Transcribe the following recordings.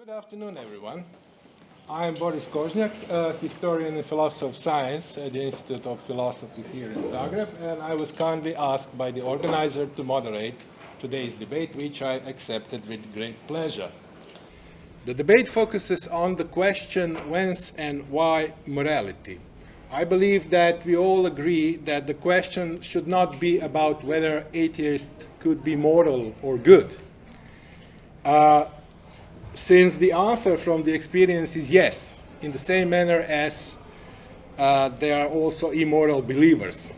Good afternoon, everyone. I am Boris Kožnjak, a historian and philosopher of science at the Institute of Philosophy here in Zagreb, and I was kindly asked by the organizer to moderate today's debate, which I accepted with great pleasure. The debate focuses on the question whence and why morality. I believe that we all agree that the question should not be about whether atheists could be moral or good. Uh, since the answer from the experience is yes, in the same manner as uh, they are also immoral believers.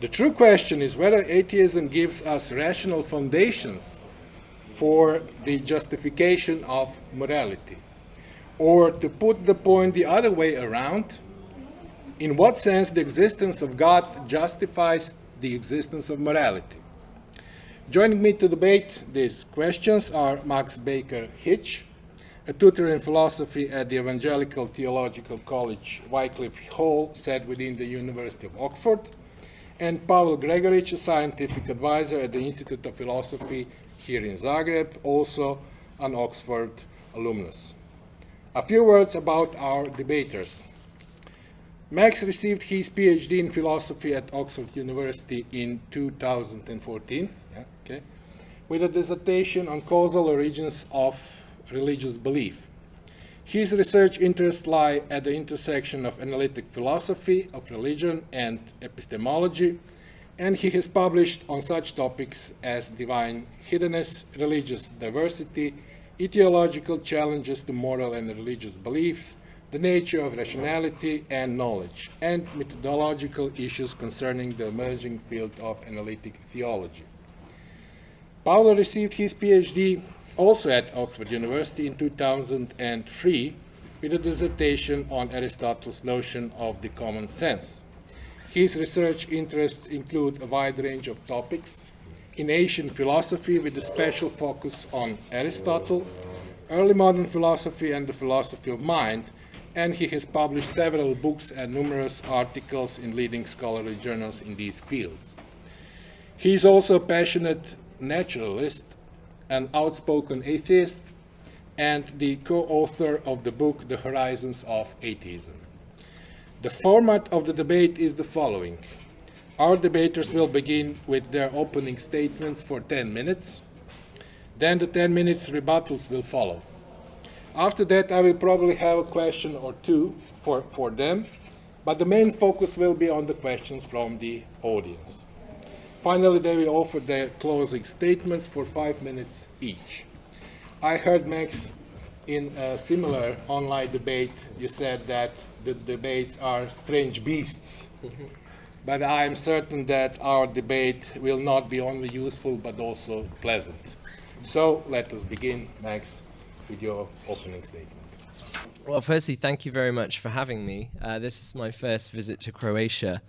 The true question is whether atheism gives us rational foundations for the justification of morality. Or to put the point the other way around, in what sense the existence of God justifies the existence of morality. Joining me to debate these questions are Max Baker Hitch, a tutor in philosophy at the Evangelical Theological College Wycliffe Hall, set within the University of Oxford, and Pavel Gregoric, a scientific advisor at the Institute of Philosophy here in Zagreb, also an Oxford alumnus. A few words about our debaters. Max received his PhD in philosophy at Oxford University in 2014, yeah, okay, with a dissertation on causal origins of religious belief. His research interests lie at the intersection of analytic philosophy, of religion, and epistemology, and he has published on such topics as divine hiddenness, religious diversity, etiological challenges to moral and religious beliefs, the nature of rationality and knowledge, and methodological issues concerning the emerging field of analytic theology. Pavel received his PhD also at Oxford University in 2003 with a dissertation on Aristotle's notion of the common sense. His research interests include a wide range of topics in ancient philosophy with a special focus on Aristotle, early modern philosophy and the philosophy of mind, and he has published several books and numerous articles in leading scholarly journals in these fields. He is also a passionate naturalist, an outspoken atheist, and the co-author of the book The Horizons of Atheism. The format of the debate is the following. Our debaters will begin with their opening statements for 10 minutes. Then the 10 minutes rebuttals will follow. After that, I will probably have a question or two for, for them, but the main focus will be on the questions from the audience. Finally, they will offer their closing statements for five minutes each. I heard Max in a similar online debate, you said that the debates are strange beasts. but I am certain that our debate will not be only useful but also pleasant. So let us begin, Max, with your opening statement. Well, firstly, thank you very much for having me. Uh, this is my first visit to Croatia.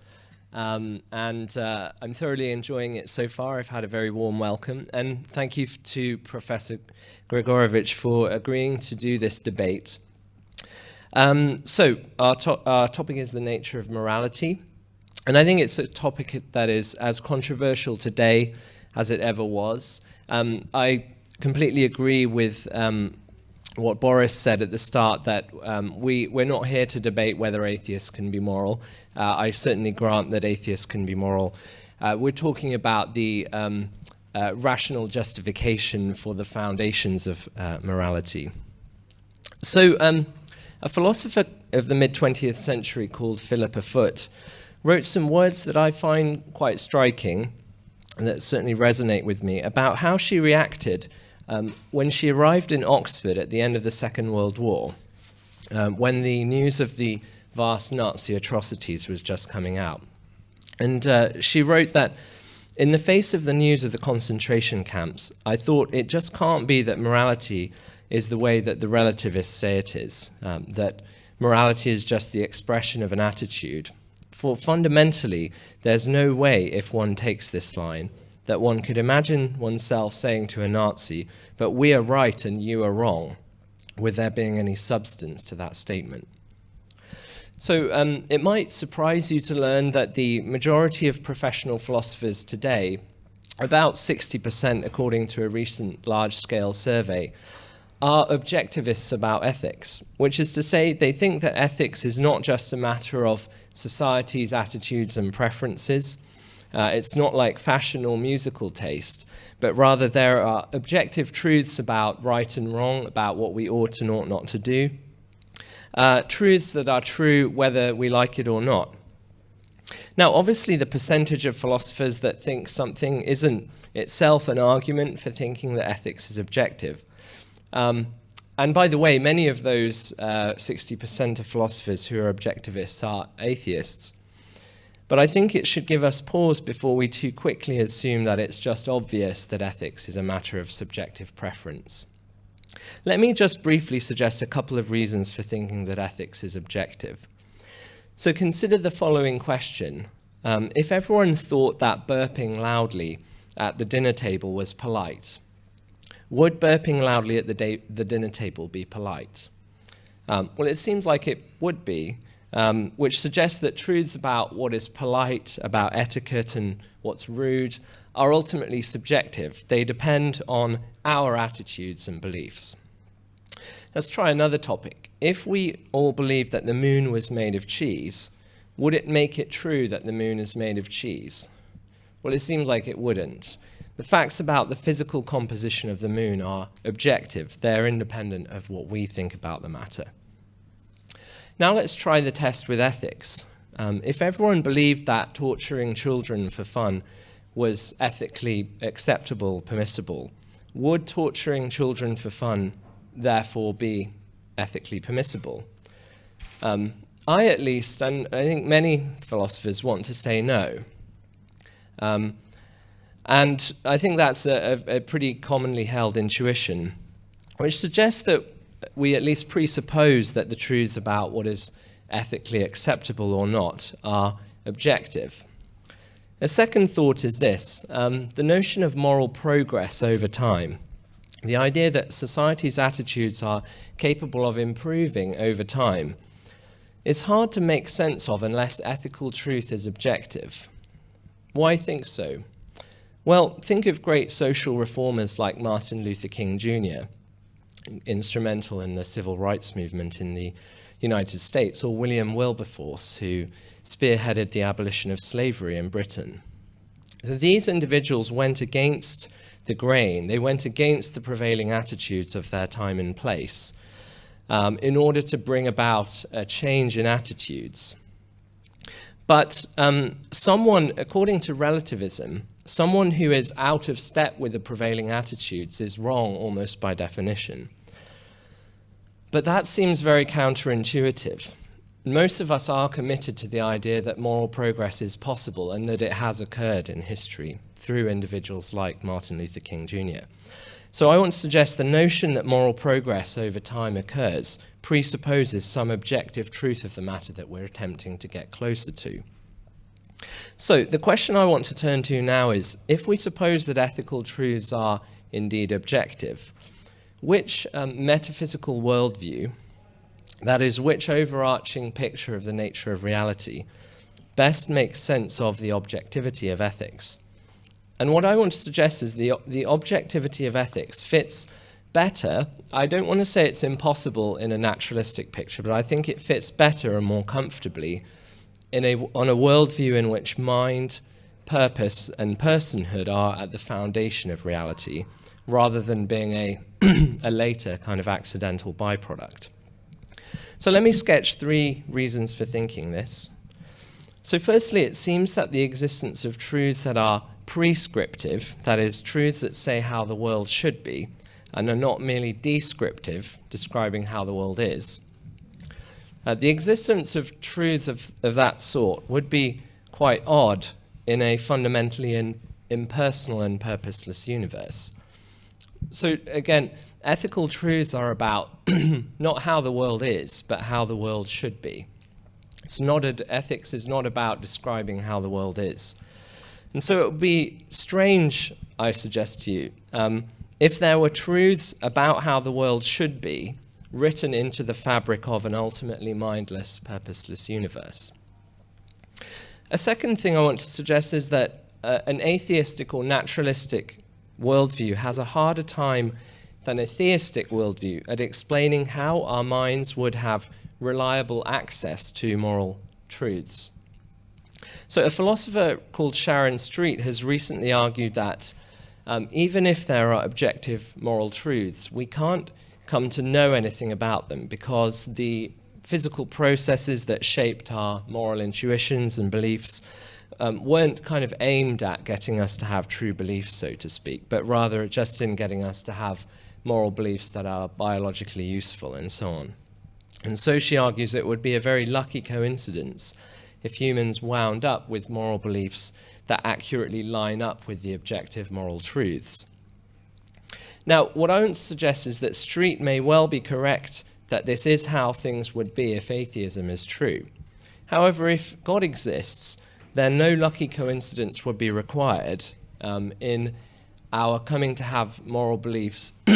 Um, and uh, I'm thoroughly enjoying it so far. I've had a very warm welcome. And thank you to Professor Gregorovic for agreeing to do this debate. Um, so our, to our topic is the nature of morality. And I think it's a topic that is as controversial today as it ever was. Um, I completely agree with um, what Boris said at the start, that um, we, we're not here to debate whether atheists can be moral. Uh, I certainly grant that atheists can be moral. Uh, we're talking about the um, uh, rational justification for the foundations of uh, morality. So um, a philosopher of the mid-20th century called Philippa Foot wrote some words that I find quite striking and that certainly resonate with me about how she reacted um, when she arrived in Oxford at the end of the Second World War, um, when the news of the vast Nazi atrocities was just coming out. And uh, she wrote that, in the face of the news of the concentration camps, I thought it just can't be that morality is the way that the relativists say it is, um, that morality is just the expression of an attitude. For fundamentally, there's no way, if one takes this line, that one could imagine oneself saying to a Nazi, but we are right and you are wrong, with there being any substance to that statement. So um, it might surprise you to learn that the majority of professional philosophers today, about 60% according to a recent large-scale survey, are objectivists about ethics, which is to say they think that ethics is not just a matter of society's attitudes and preferences. Uh, it's not like fashion or musical taste, but rather there are objective truths about right and wrong, about what we ought and ought not to do, uh, truths that are true whether we like it or not. Now, obviously, the percentage of philosophers that think something isn't itself an argument for thinking that ethics is objective. Um, and by the way, many of those 60% uh, of philosophers who are objectivists are atheists. But I think it should give us pause before we too quickly assume that it's just obvious that ethics is a matter of subjective preference. Let me just briefly suggest a couple of reasons for thinking that ethics is objective. So consider the following question. Um, if everyone thought that burping loudly at the dinner table was polite, would burping loudly at the, the dinner table be polite? Um, well, it seems like it would be, um, which suggests that truths about what is polite, about etiquette and what's rude, are ultimately subjective. They depend on our attitudes and beliefs. Let's try another topic. If we all believed that the moon was made of cheese, would it make it true that the moon is made of cheese? Well, it seems like it wouldn't. The facts about the physical composition of the moon are objective. They're independent of what we think about the matter. Now let's try the test with ethics. Um, if everyone believed that torturing children for fun was ethically acceptable, permissible, would torturing children for fun therefore be ethically permissible? Um, I, at least, and I think many philosophers want to say no. Um, and I think that's a, a, a pretty commonly held intuition, which suggests that we at least presuppose that the truths about what is ethically acceptable or not are objective. A second thought is this, um, the notion of moral progress over time. The idea that society's attitudes are capable of improving over time is hard to make sense of unless ethical truth is objective. Why think so? Well, think of great social reformers like Martin Luther King Jr., instrumental in the civil rights movement in the United States, or William Wilberforce, who spearheaded the abolition of slavery in Britain. So these individuals went against the grain, they went against the prevailing attitudes of their time and place um, in order to bring about a change in attitudes. But um, someone, according to relativism, someone who is out of step with the prevailing attitudes is wrong almost by definition. But that seems very counterintuitive most of us are committed to the idea that moral progress is possible and that it has occurred in history through individuals like Martin Luther King Jr. So I want to suggest the notion that moral progress over time occurs presupposes some objective truth of the matter that we're attempting to get closer to. So the question I want to turn to now is, if we suppose that ethical truths are indeed objective, which um, metaphysical worldview that is, which overarching picture of the nature of reality best makes sense of the objectivity of ethics. And what I want to suggest is the, the objectivity of ethics fits better. I don't want to say it's impossible in a naturalistic picture, but I think it fits better and more comfortably in a, on a worldview in which mind, purpose, and personhood are at the foundation of reality, rather than being a, a later kind of accidental byproduct. So let me sketch three reasons for thinking this. So firstly, it seems that the existence of truths that are prescriptive, that is, truths that say how the world should be, and are not merely descriptive, describing how the world is. Uh, the existence of truths of, of that sort would be quite odd in a fundamentally in, impersonal and purposeless universe. So again, ethical truths are about not how the world is, but how the world should be. It's not a, ethics is not about describing how the world is. And so it would be strange, I suggest to you, um, if there were truths about how the world should be written into the fabric of an ultimately mindless, purposeless universe. A second thing I want to suggest is that uh, an atheistic or naturalistic worldview has a harder time than a theistic worldview at explaining how our minds would have reliable access to moral truths. So, a philosopher called Sharon Street has recently argued that um, even if there are objective moral truths, we can't come to know anything about them because the physical processes that shaped our moral intuitions and beliefs um, weren't kind of aimed at getting us to have true beliefs, so to speak, but rather just in getting us to have moral beliefs that are biologically useful and so on. And so she argues it would be a very lucky coincidence if humans wound up with moral beliefs that accurately line up with the objective moral truths. Now, what I to suggest is that Street may well be correct that this is how things would be if atheism is true. However, if God exists, then no lucky coincidence would be required um, in our coming to have moral beliefs,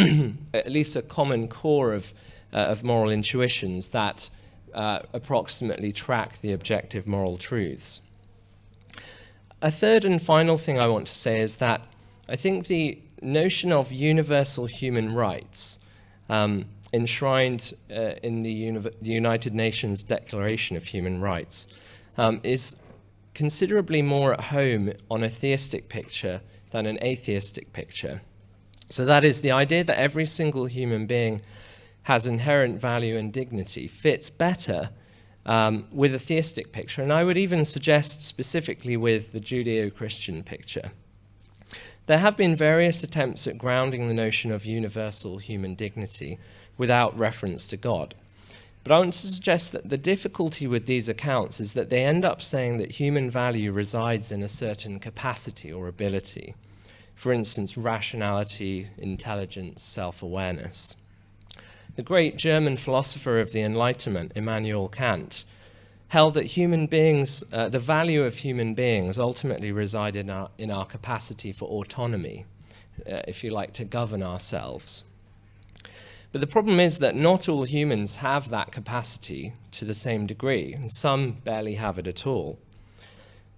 at least a common core of, uh, of moral intuitions that uh, approximately track the objective moral truths. A third and final thing I want to say is that I think the notion of universal human rights um, enshrined uh, in the, the, United Nations Declaration of Human Rights um, is considerably more at home on a theistic picture than an atheistic picture. So that is the idea that every single human being has inherent value and dignity fits better um, with a theistic picture, and I would even suggest specifically with the Judeo-Christian picture. There have been various attempts at grounding the notion of universal human dignity without reference to God. But I want to suggest that the difficulty with these accounts is that they end up saying that human value resides in a certain capacity or ability. For instance, rationality, intelligence, self-awareness. The great German philosopher of the Enlightenment, Immanuel Kant, held that human beings, uh, the value of human beings ultimately resided in our, in our capacity for autonomy, uh, if you like, to govern ourselves. But the problem is that not all humans have that capacity to the same degree, and some barely have it at all.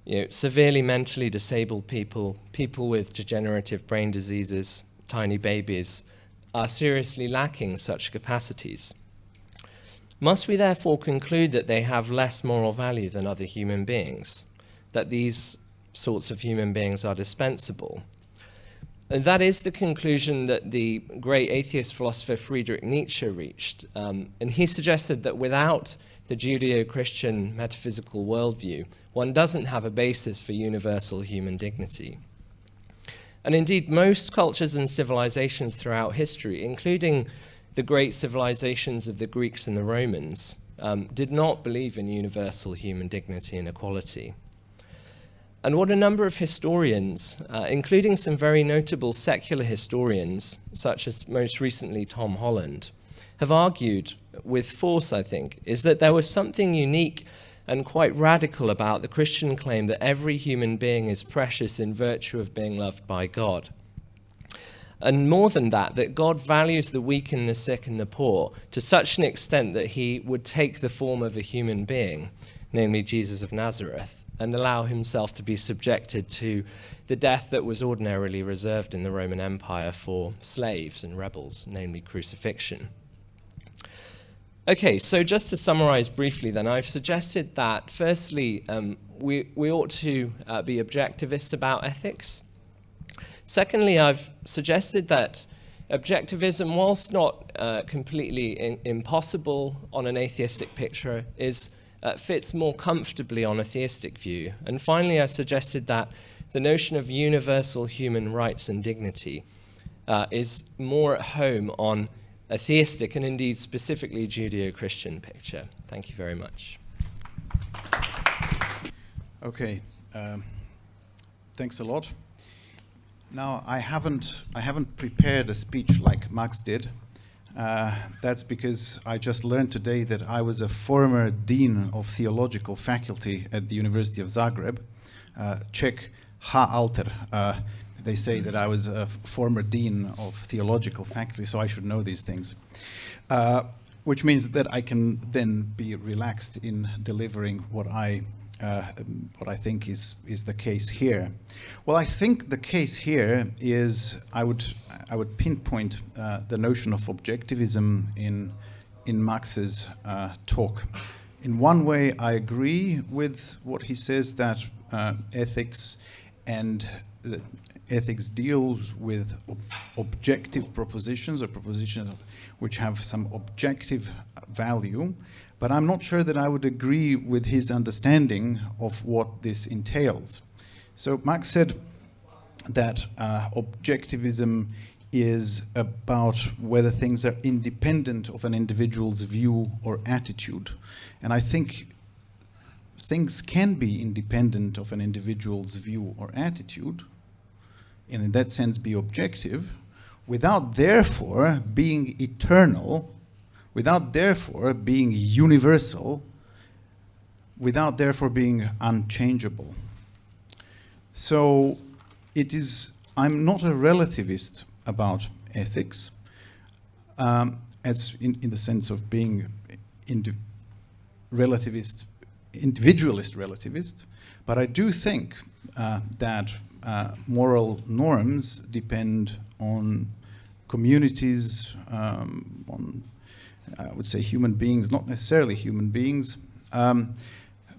You know, severely mentally disabled people, people with degenerative brain diseases, tiny babies, are seriously lacking such capacities. Must we therefore conclude that they have less moral value than other human beings? That these sorts of human beings are dispensable? And that is the conclusion that the great atheist philosopher Friedrich Nietzsche reached. Um, and he suggested that without the Judeo-Christian metaphysical worldview, one doesn't have a basis for universal human dignity. And indeed, most cultures and civilizations throughout history, including the great civilizations of the Greeks and the Romans, um, did not believe in universal human dignity and equality. And what a number of historians, uh, including some very notable secular historians, such as most recently Tom Holland, have argued with force, I think, is that there was something unique and quite radical about the Christian claim that every human being is precious in virtue of being loved by God. And more than that, that God values the weak and the sick and the poor to such an extent that he would take the form of a human being, namely Jesus of Nazareth, and allow himself to be subjected to the death that was ordinarily reserved in the Roman Empire for slaves and rebels, namely crucifixion. Okay, so just to summarize briefly then, I've suggested that firstly, um, we, we ought to uh, be objectivists about ethics. Secondly, I've suggested that objectivism, whilst not uh, completely impossible on an atheistic picture, is uh, fits more comfortably on a theistic view. And finally, I suggested that the notion of universal human rights and dignity uh, is more at home on a theistic and indeed specifically Judeo-Christian picture. Thank you very much. Okay, um, thanks a lot. Now, I haven't, I haven't prepared a speech like Max did. Uh, that's because I just learned today that I was a former dean of theological faculty at the University of Zagreb. Uh, check ha alter. Uh, they say that I was a former dean of theological faculty, so I should know these things. Uh, which means that I can then be relaxed in delivering what I uh, what I think is is the case here. Well, I think the case here is I would I would pinpoint uh, the notion of objectivism in in Max's uh, talk. In one way, I agree with what he says that uh, ethics and ethics deals with ob objective propositions or propositions which have some objective value, but I'm not sure that I would agree with his understanding of what this entails. So Max said that uh, objectivism is about whether things are independent of an individual's view or attitude. And I think things can be independent of an individual's view or attitude, and in that sense be objective, without therefore being eternal, without therefore being universal, without therefore being unchangeable. So it is, I'm not a relativist about ethics, um, as in, in the sense of being indi relativist, individualist relativist, but I do think uh, that uh, moral norms depend on communities, um, on, I would say, human beings, not necessarily human beings, um,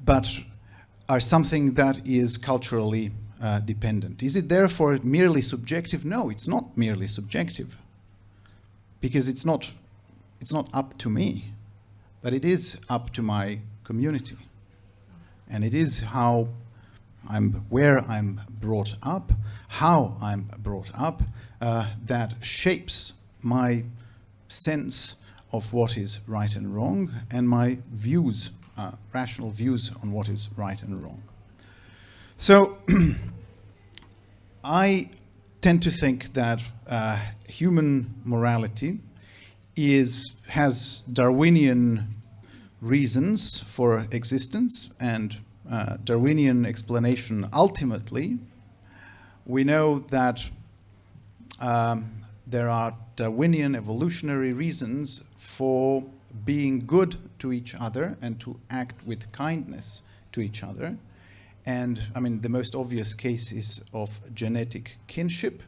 but are something that is culturally uh, dependent. Is it therefore merely subjective? No, it's not merely subjective, because it's not, it's not up to me, but it is up to my community. And it is how I'm, where I'm brought up, how I'm brought up, uh, that shapes my sense of what is right and wrong and my views, uh, rational views on what is right and wrong. So I tend to think that uh, human morality is, has Darwinian reasons for existence and uh, Darwinian explanation ultimately. We know that um, there are Darwinian evolutionary reasons for being good to each other and to act with kindness to each other. And I mean, the most obvious case is of genetic kinship,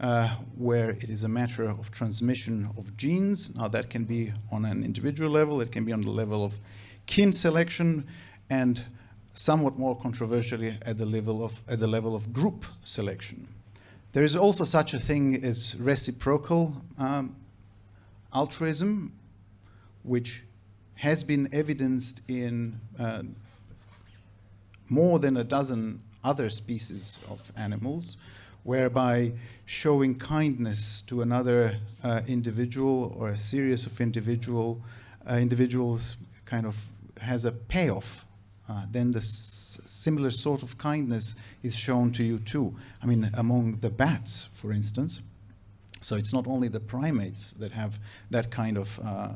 uh, where it is a matter of transmission of genes. Now that can be on an individual level, it can be on the level of kin selection, and somewhat more controversially at the level of, at the level of group selection. There is also such a thing as reciprocal um, altruism, which has been evidenced in uh, more than a dozen other species of animals, whereby showing kindness to another uh, individual or a series of individual uh, individuals kind of has a payoff. Uh, then the similar sort of kindness is shown to you too. I mean, among the bats, for instance. So it's not only the primates that have that kind of uh,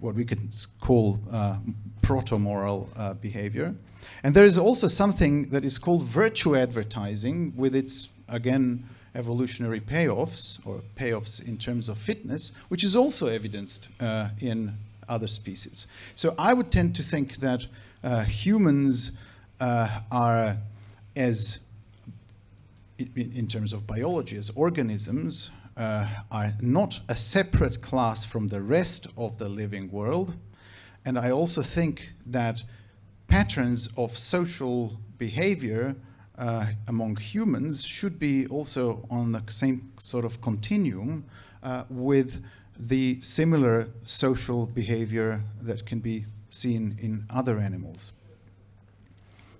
what we could call uh, proto-moral uh, behavior. And there is also something that is called virtue advertising with its, again, evolutionary payoffs or payoffs in terms of fitness, which is also evidenced uh, in other species. So I would tend to think that uh, humans uh, are as in, in, terms of biology as organisms uh, are not a separate class from the rest of the living world and I also think that patterns of social behavior uh, among humans should be also on the same sort of continuum uh, with the similar social behavior that can be seen in other animals.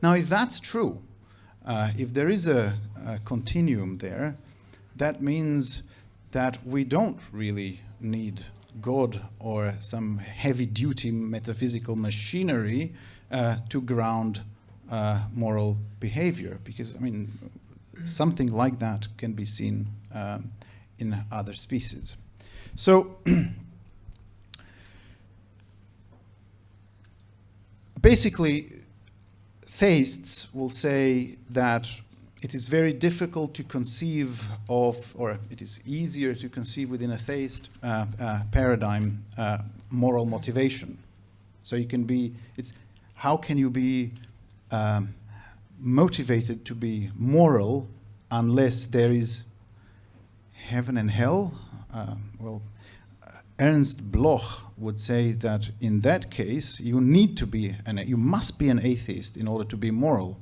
Now, if that's true, uh, if there is a, a, continuum there, that means that we don't really need God or some heavy-duty metaphysical machinery uh, to ground uh, moral behavior, because, I mean, something like that can be seen um, in other species. So, basically, theists will say that it is very difficult to conceive of, or it is easier to conceive within a theist uh, uh, paradigm, uh, moral motivation. So you can be, it's how can you be um, motivated to be moral unless there is heaven and hell? Uh, well, Ernst Bloch would say that in that case, you need to be, an, you must be an atheist in order to be moral,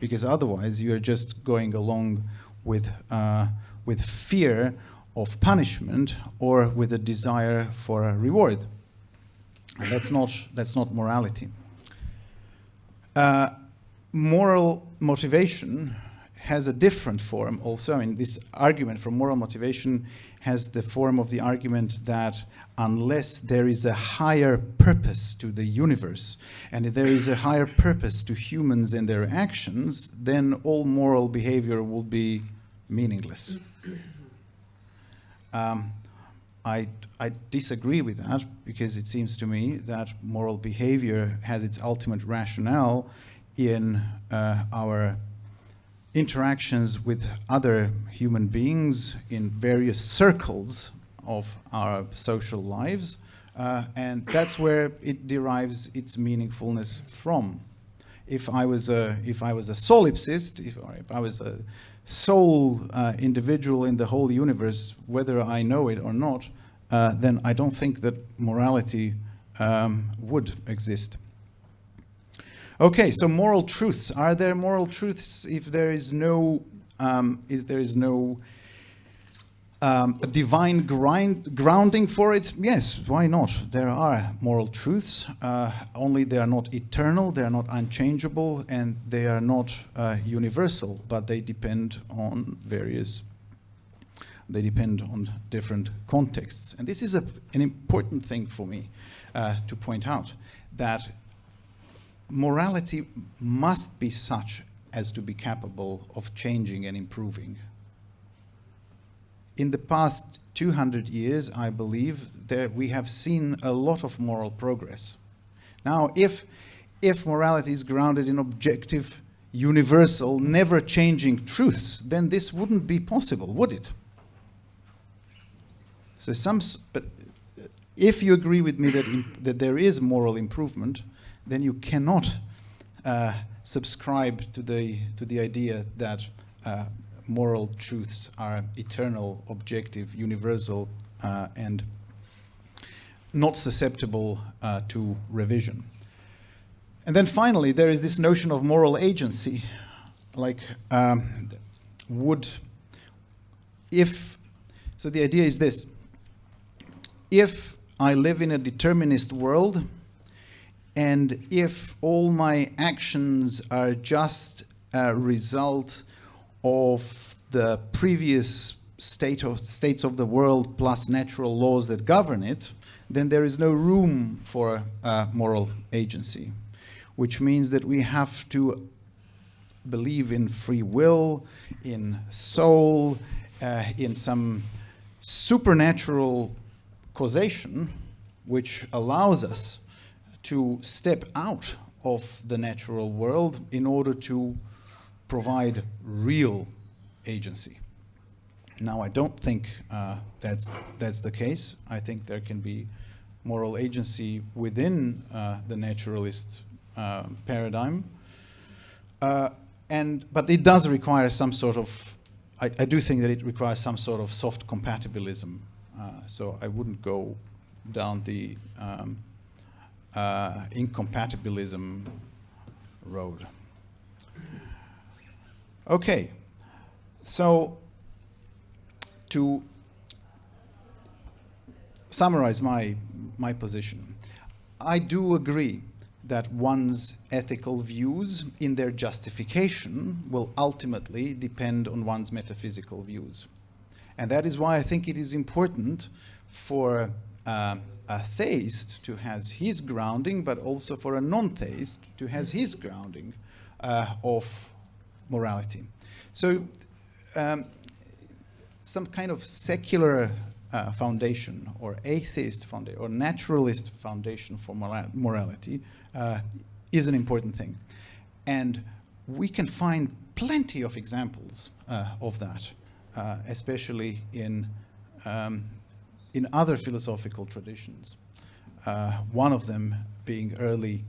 because otherwise you're just going along with, uh, with fear of punishment or with a desire for a reward. And that's not, that's not morality. Uh, moral motivation has a different form also. in this argument for moral motivation has the form of the argument that unless there is a higher purpose to the universe and if there is a higher purpose to humans and their actions, then all moral behavior will be meaningless. Um, I, I disagree with that because it seems to me that moral behavior has its ultimate rationale in uh, our interactions with other human beings in various circles of our social lives. Uh, and that's where it derives its meaningfulness from. If I was a, if I was a solipsist, if, or if I was a sole uh, individual in the whole universe, whether I know it or not, uh, then I don't think that morality um, would exist. Okay, so moral truths. Are there moral truths if there is no, um, if there is no um, divine grind, grounding for it? Yes, why not? There are moral truths, uh, only they are not eternal, they are not unchangeable, and they are not uh, universal, but they depend on various, they depend on different contexts. And this is a, an important thing for me uh, to point out, that morality must be such as to be capable of changing and improving. In the past 200 years, I believe, that we have seen a lot of moral progress. Now, if, if morality is grounded in objective, universal, never-changing truths, then this wouldn't be possible, would it? So some, but if you agree with me that, that there is moral improvement, then you cannot uh, subscribe to the, to the idea that uh, moral truths are eternal, objective, universal, uh, and not susceptible uh, to revision. And then finally, there is this notion of moral agency. Like, um, would, if, so the idea is this, if I live in a determinist world, and if all my actions are just a result of the previous state of, states of the world plus natural laws that govern it, then there is no room for uh, moral agency, which means that we have to believe in free will, in soul, uh, in some supernatural causation, which allows us to step out of the natural world in order to provide real agency. Now, I don't think uh, that's, that's the case. I think there can be moral agency within uh, the naturalist uh, paradigm. Uh, and, but it does require some sort of, I, I, do think that it requires some sort of soft compatibilism. Uh, so I wouldn't go down the um, uh, incompatibilism road. Okay, so to summarize my, my position, I do agree that one's ethical views in their justification will ultimately depend on one's metaphysical views. And that is why I think it is important for uh, a theist to has his grounding, but also for a non-theist to has his grounding uh, of morality. So um, some kind of secular uh, foundation or atheist foundation or naturalist foundation for morality uh, is an important thing. And we can find plenty of examples uh, of that, uh, especially in um, in other philosophical traditions. Uh, one of them being early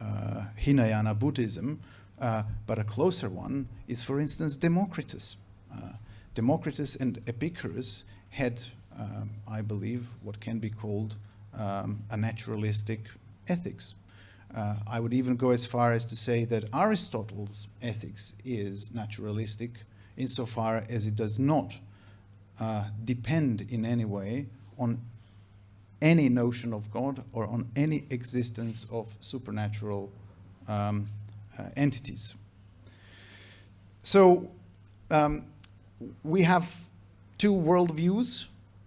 uh, Hinayana Buddhism, uh, but a closer one is, for instance, Democritus. Uh, Democritus and Epicurus had, um, I believe, what can be called um, a naturalistic ethics. Uh, I would even go as far as to say that Aristotle's ethics is naturalistic insofar as it does not uh, depend in any way on any notion of God or on any existence of supernatural um, uh, entities. So um, we have two worldviews.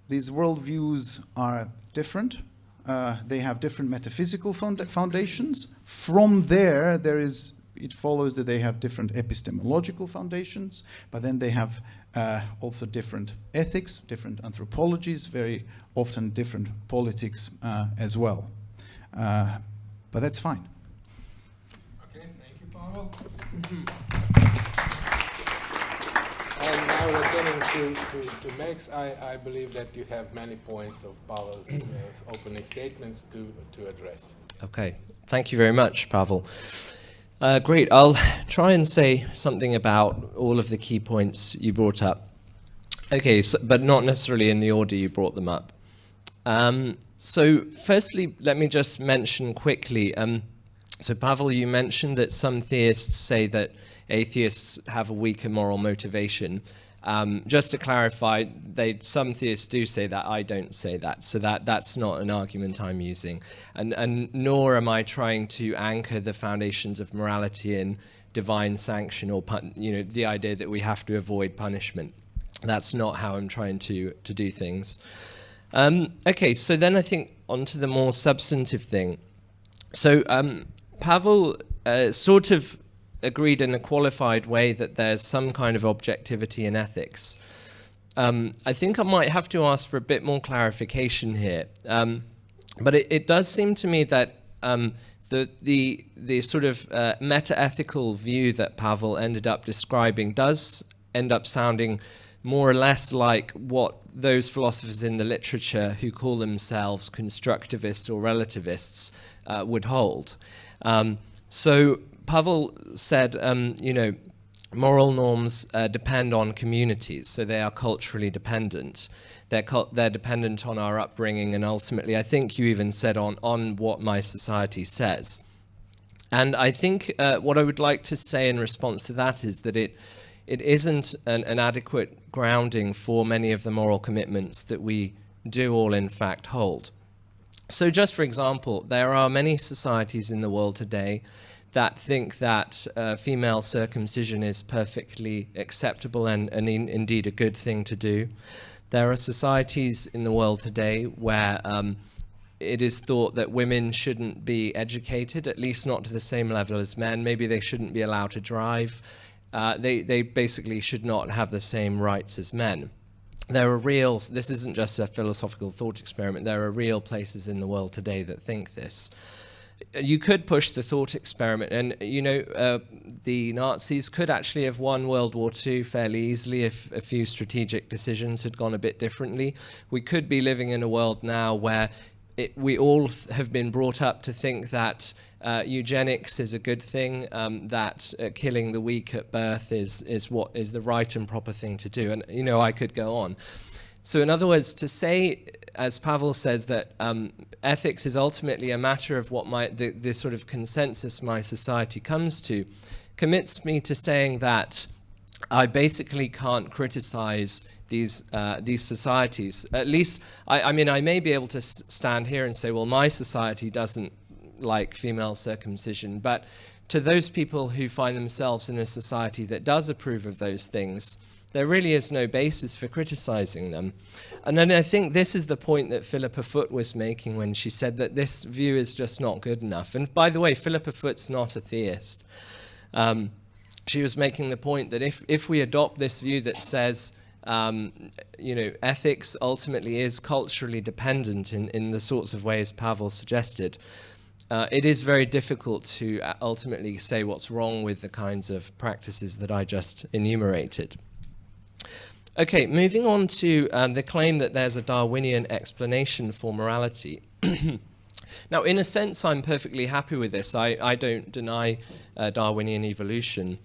These worldviews are different. Uh, they have different metaphysical found foundations. From there, there is it follows that they have different epistemological foundations, but then they have uh, also different ethics, different anthropologies, very often different politics uh, as well. Uh, but that's fine. Okay, thank you, Pavel. and now returning to, to, to Max, I, I believe that you have many points of Pavel's uh, opening statements to, to address. Okay, thank you very much, Pavel. Uh, great. I'll try and say something about all of the key points you brought up. Okay, so, but not necessarily in the order you brought them up. Um, so firstly, let me just mention quickly. Um, so Pavel, you mentioned that some theists say that atheists have a weaker moral motivation. Um, just to clarify, they, some theists do say that. I don't say that. So that, that's not an argument I'm using. And, and nor am I trying to anchor the foundations of morality in divine sanction or you know, the idea that we have to avoid punishment. That's not how I'm trying to, to do things. Um, okay, so then I think onto the more substantive thing. So um, Pavel uh, sort of agreed in a qualified way that there's some kind of objectivity in ethics. Um, I think I might have to ask for a bit more clarification here. Um, but it, it, does seem to me that um, the, the, the sort of uh, meta-ethical view that Pavel ended up describing does end up sounding more or less like what those philosophers in the literature who call themselves constructivists or relativists uh, would hold. Um, so Pavel said, um, you know, moral norms uh, depend on communities, so they are culturally dependent. They're, they're dependent on our upbringing, and ultimately, I think you even said on, on what my society says. And I think uh, what I would like to say in response to that is that it, it isn't an, an adequate grounding for many of the moral commitments that we do all in fact hold. So just for example, there are many societies in the world today that think that uh, female circumcision is perfectly acceptable and, and in, indeed a good thing to do. There are societies in the world today where um, it is thought that women shouldn't be educated, at least not to the same level as men. Maybe they shouldn't be allowed to drive. Uh, they, they basically should not have the same rights as men. There are real, this isn't just a philosophical thought experiment, there are real places in the world today that think this you could push the thought experiment, and you know uh, the Nazis could actually have won World War II fairly easily if a few strategic decisions had gone a bit differently. We could be living in a world now where it, we all have been brought up to think that uh, eugenics is a good thing, um, that uh, killing the weak at birth is is what is the right and proper thing to do, and you know I could go on. So in other words, to say as Pavel says, that um, ethics is ultimately a matter of what my, the, the sort of consensus my society comes to, commits me to saying that I basically can't criticize these uh, these societies. At least, I, I, mean, I may be able to stand here and say, well, my society doesn't like female circumcision, but to those people who find themselves in a society that does approve of those things, there really is no basis for criticizing them. And then I think this is the point that Philippa Foot was making when she said that this view is just not good enough. And by the way, Philippa Foot's not a theist. Um, she was making the point that if, if we adopt this view that says, um, you know, ethics ultimately is culturally dependent in, in the sorts of ways Pavel suggested, uh, it is very difficult to uh, ultimately say what's wrong with the kinds of practices that I just enumerated. Okay, moving on to um, the claim that there's a Darwinian explanation for morality. Now, in a sense, I'm perfectly happy with this. I, I don't deny uh, Darwinian evolution.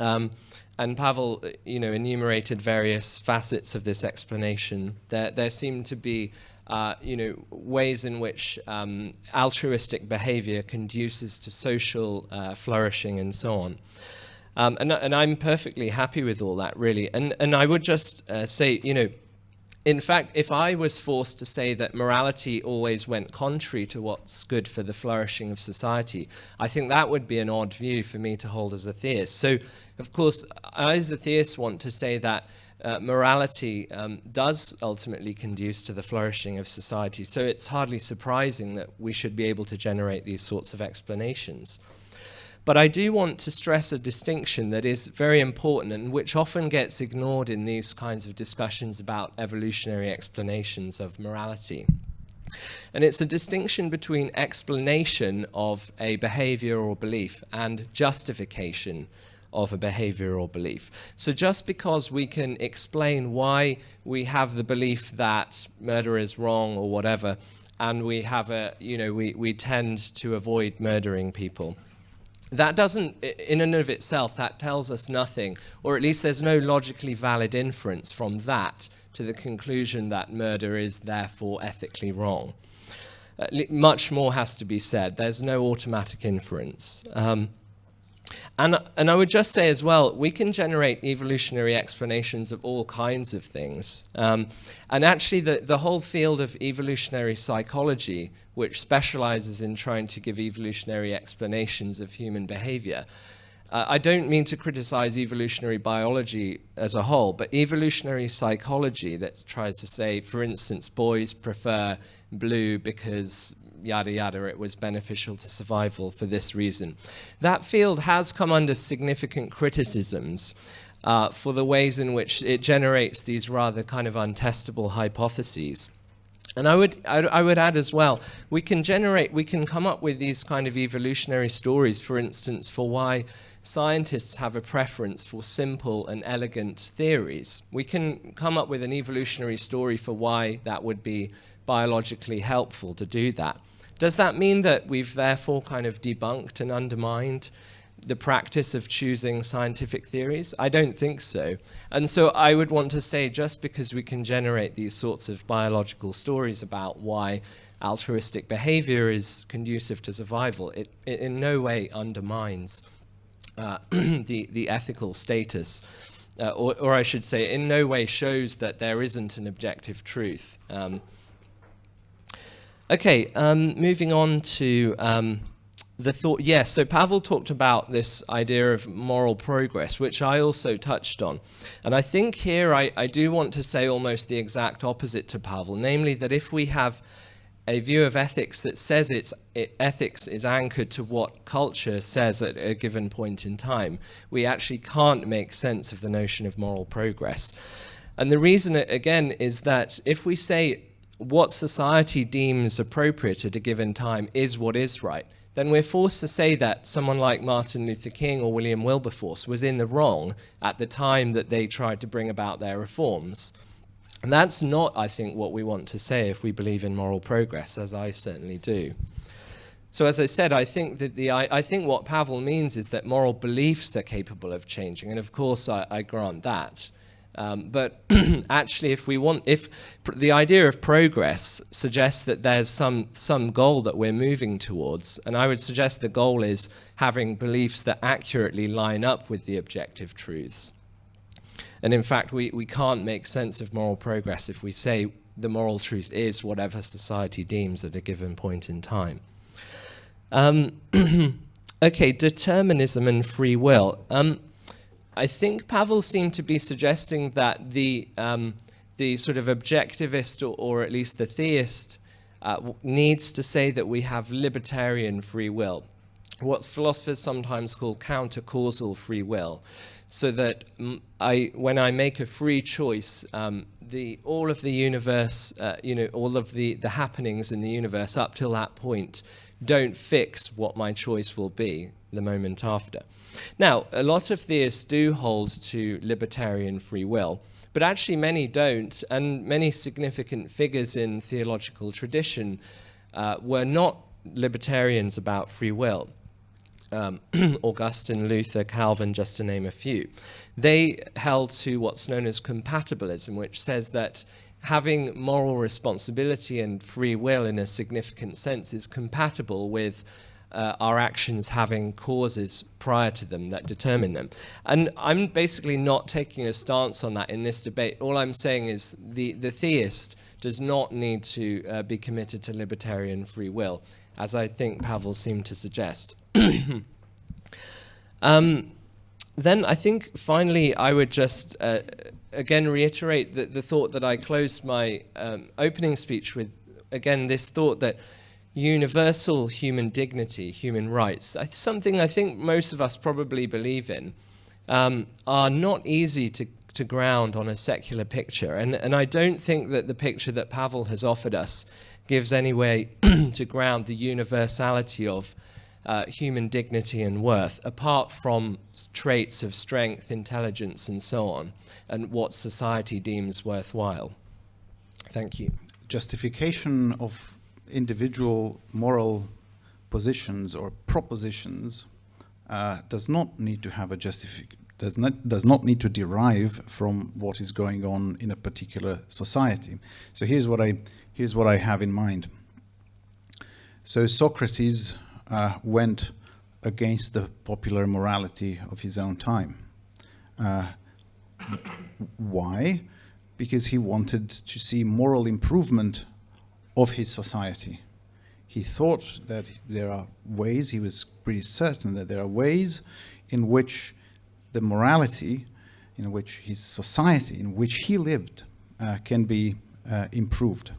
Um, and Pavel, you know, enumerated various facets of this explanation. There, there seem to be, uh, you know, ways in which um, altruistic behavior conduces to social uh, flourishing and so on. Um, and, and I'm perfectly happy with all that, really. And, and I would just uh, say, you know, in fact, if I was forced to say that morality always went contrary to what's good for the flourishing of society, I think that would be an odd view for me to hold as a theist. So, of course, I as a theist want to say that uh, morality um, does ultimately conduce to the flourishing of society. So it's hardly surprising that we should be able to generate these sorts of explanations. But I do want to stress a distinction that is very important and which often gets ignored in these kinds of discussions about evolutionary explanations of morality. And it's a distinction between explanation of a behavior or belief and justification of a behavior or belief. So just because we can explain why we have the belief that murder is wrong or whatever, and we have a, you know, we, we tend to avoid murdering people, that doesn't, in and of itself, that tells us nothing, or at least there's no logically valid inference from that to the conclusion that murder is therefore ethically wrong. Uh, much more has to be said. There's no automatic inference. Um, and, and I would just say as well, we can generate evolutionary explanations of all kinds of things. Um, and actually, the, the whole field of evolutionary psychology, which specializes in trying to give evolutionary explanations of human behavior, uh, I don't mean to criticize evolutionary biology as a whole, but evolutionary psychology that tries to say, for instance, boys prefer blue because yada yada, it was beneficial to survival for this reason. That field has come under significant criticisms uh, for the ways in which it generates these rather kind of untestable hypotheses. And I would, I, I, would add as well, we can generate, we can come up with these kind of evolutionary stories, for instance, for why scientists have a preference for simple and elegant theories. We can come up with an evolutionary story for why that would be biologically helpful to do that. Does that mean that we've therefore kind of debunked and undermined the practice of choosing scientific theories? I don't think so. And so I would want to say just because we can generate these sorts of biological stories about why altruistic behavior is conducive to survival, it, it in no way undermines uh, the, the ethical status. Uh, or, or, I should say, in no way shows that there isn't an objective truth. Um, Okay, um, moving on to um, the thought. Yes, so Pavel talked about this idea of moral progress, which I also touched on. And I think here I, I do want to say almost the exact opposite to Pavel, namely that if we have a view of ethics that says it's, it, ethics is anchored to what culture says at a given point in time, we actually can't make sense of the notion of moral progress. And the reason, again, is that if we say what society deems appropriate at a given time is what is right, then we're forced to say that someone like Martin Luther King or William Wilberforce was in the wrong at the time that they tried to bring about their reforms. And that's not, I think, what we want to say if we believe in moral progress, as I certainly do. So as I said, I think that the I, I think what Pavel means is that moral beliefs are capable of changing, and of course I, I grant that. Um, but actually, if we want, if the idea of progress suggests that there's some some goal that we're moving towards, and I would suggest the goal is having beliefs that accurately line up with the objective truths. And in fact, we, we can't make sense of moral progress if we say the moral truth is whatever society deems at a given point in time. Um, okay, determinism and free will. Um, I think Pavel seemed to be suggesting that the, um, the sort of objectivist or, or, at least the theist uh, needs to say that we have libertarian free will, what philosophers sometimes call counter-causal free will. So that I, when I make a free choice, um, the, all of the universe, uh, you know, all of the, the happenings in the universe up till that point don't fix what my choice will be the moment after. Now, a lot of theists do hold to libertarian free will, but actually many don't, and many significant figures in theological tradition uh, were not libertarians about free will. Um, Augustine, Luther, Calvin, just to name a few. They held to what's known as compatibilism, which says that having moral responsibility and free will in a significant sense is compatible with uh, our actions having causes prior to them that determine them. And I'm basically not taking a stance on that in this debate. All I'm saying is the, the theist does not need to uh, be committed to libertarian free will, as I think Pavel seemed to suggest. um, then I think finally I would just uh, again reiterate the, the thought that I closed my um, opening speech with. Again, this thought that universal human dignity, human rights, something I think most of us probably believe in, um, are not easy to, to ground on a secular picture. And, and I don't think that the picture that Pavel has offered us gives any way to ground the universality of uh, human dignity and worth, apart from traits of strength, intelligence, and so on, and what society deems worthwhile. Thank you. Justification of individual moral positions or propositions uh, does not need to have a justification does not does not need to derive from what is going on in a particular society. So here's what I here's what I have in mind. So Socrates uh, went against the popular morality of his own time. Uh, why? Because he wanted to see moral improvement of his society. He thought that there are ways, he was pretty certain that there are ways in which the morality, in which his society, in which he lived, uh, can be uh, improved.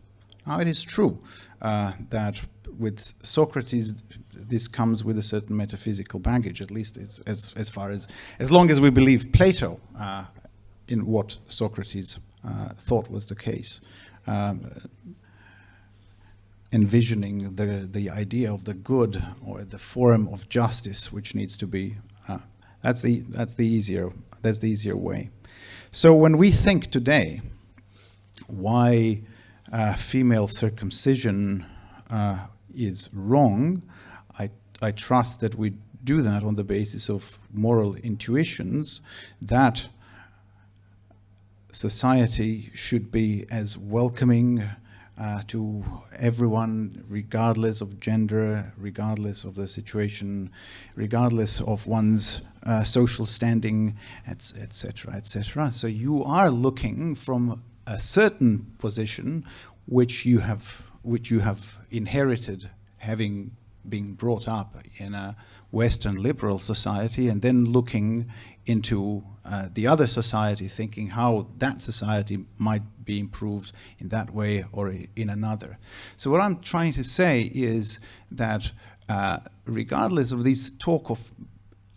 Now, it is true uh, that with Socrates, this comes with a certain metaphysical baggage, at least as, as, far as, as long as we believe Plato uh, in what Socrates uh, thought was the case. Um, envisioning the, the idea of the good or the form of justice which needs to be, uh, that's, the, that's, the easier, that's the easier way. So when we think today why uh, female circumcision uh, is wrong, I, trust that we do that on the basis of moral intuitions that society should be as welcoming uh, to everyone, regardless of gender, regardless of the situation, regardless of one's uh, social standing, etc., etc. So you are looking from a certain position which you have which you have inherited having been brought up in a Western liberal society and then looking into uh, the other society, thinking how that society might be improved in that way or in another. So what I'm trying to say is that uh, regardless of this talk of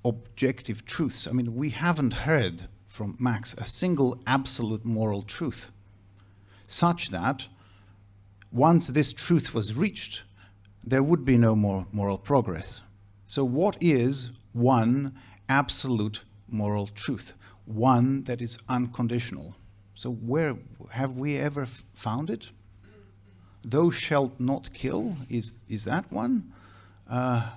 objective truths, I mean, we haven't heard from Max a single absolute moral truth, such that once this truth was reached, there would be no more moral progress. So what is one absolute moral truth? One that is unconditional. So where have we ever found it? Thou shalt not kill, is, is that one? Uh,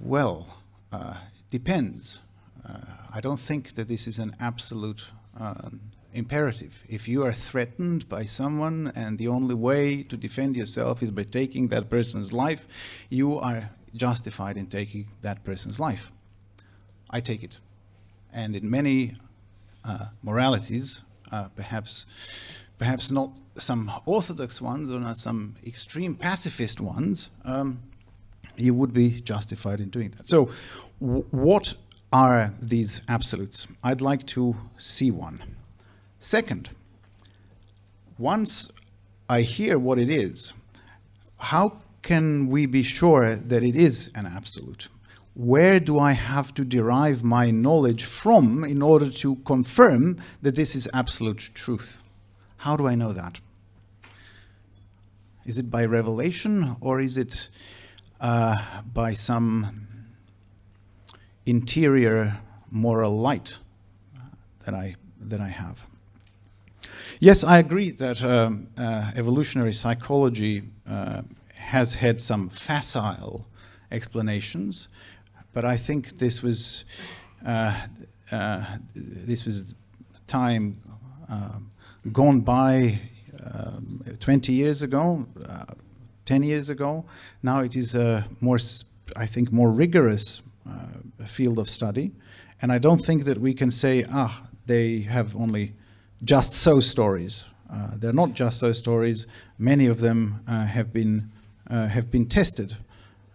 well, uh, depends. Uh, I don't think that this is an absolute um, imperative. If you are threatened by someone and the only way to defend yourself is by taking that person's life, you are justified in taking that person's life. I take it. And in many uh, moralities, uh, perhaps, perhaps not some orthodox ones or not some extreme pacifist ones, um, you would be justified in doing that. So what are these absolutes? I'd like to see one. Second, once I hear what it is, how can we be sure that it is an absolute? Where do I have to derive my knowledge from in order to confirm that this is absolute truth? How do I know that? Is it by revelation or is it uh, by some interior moral light that I, that I have? Yes, I agree that um, uh, evolutionary psychology uh, has had some facile explanations, but I think this was uh, uh this was time uh, gone by um, 20 years ago, uh, 10 years ago. Now it is a more, I think, more rigorous field of study, and I don't think that we can say, ah, they have only just so stories. Uh, they're not just so stories. Many of them uh, have been uh, have been tested.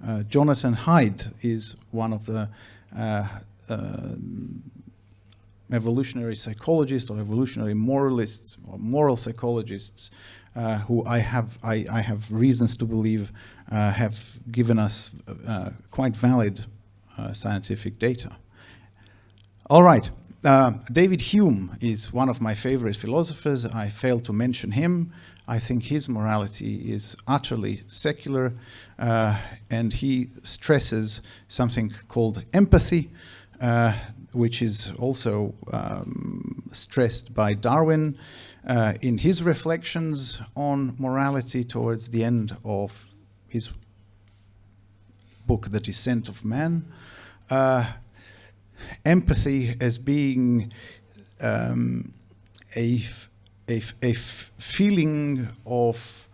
Uh, Jonathan Haidt is one of the uh, uh, evolutionary psychologists or evolutionary moralists or moral psychologists who I have I, I, have reasons to believe have given us quite valid scientific data. All right. Uh, David Hume is one of my favorite philosophers. I failed to mention him. I think his morality is utterly secular, uh, and he stresses something called empathy, uh, which is also um, stressed by Darwin uh, in his reflections on morality towards the end of his book, The Descent of Man. Uh, empathy as being um, a, a, a feeling of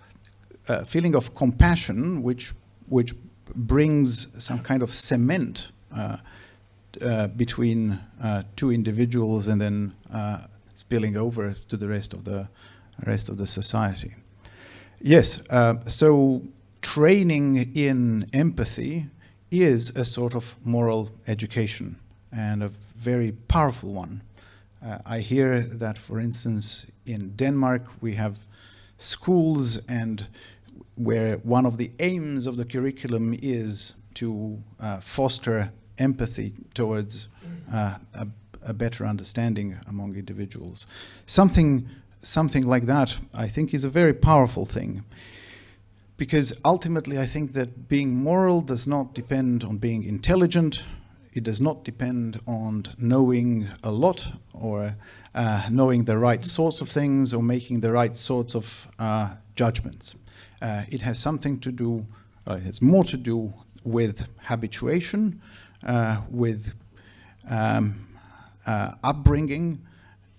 uh, feeling of compassion, which which brings some kind of cement uh, uh, between uh, two individuals and then uh, spilling over to the rest of the rest of the society. Yes, uh, so training in empathy is a sort of moral education and a very powerful one. Uh, I hear that, for instance, in Denmark, we have schools and where one of the aims of the curriculum is to uh, foster empathy towards uh, a, a, better understanding among individuals. Something, something like that, I think, is a very powerful thing. Because ultimately, I think that being moral does not depend on being intelligent, it does not depend on knowing a lot or uh, knowing the right sorts of things or making the right sorts of uh, judgments. Uh, it has something to do, it has more to do with habituation, uh, with um, uh, upbringing,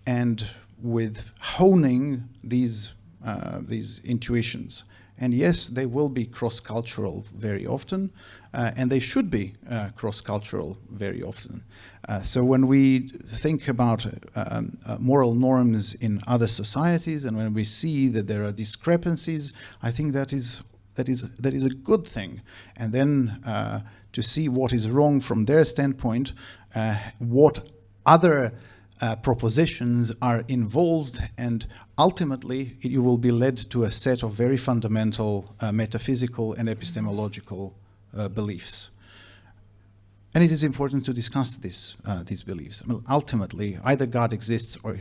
and with honing these, uh, these intuitions. And yes, they will be cross-cultural very often, uh, and they should be uh, cross-cultural very often. Uh, so when we think about um, uh, moral norms in other societies, and when we see that there are discrepancies, I think that is that is that is a good thing. And then uh, to see what is wrong from their standpoint, uh, what other uh, propositions are involved and ultimately you will be led to a set of very fundamental uh, metaphysical and epistemological uh, beliefs. And it is important to discuss this, uh, these beliefs. I mean, ultimately, either God exists or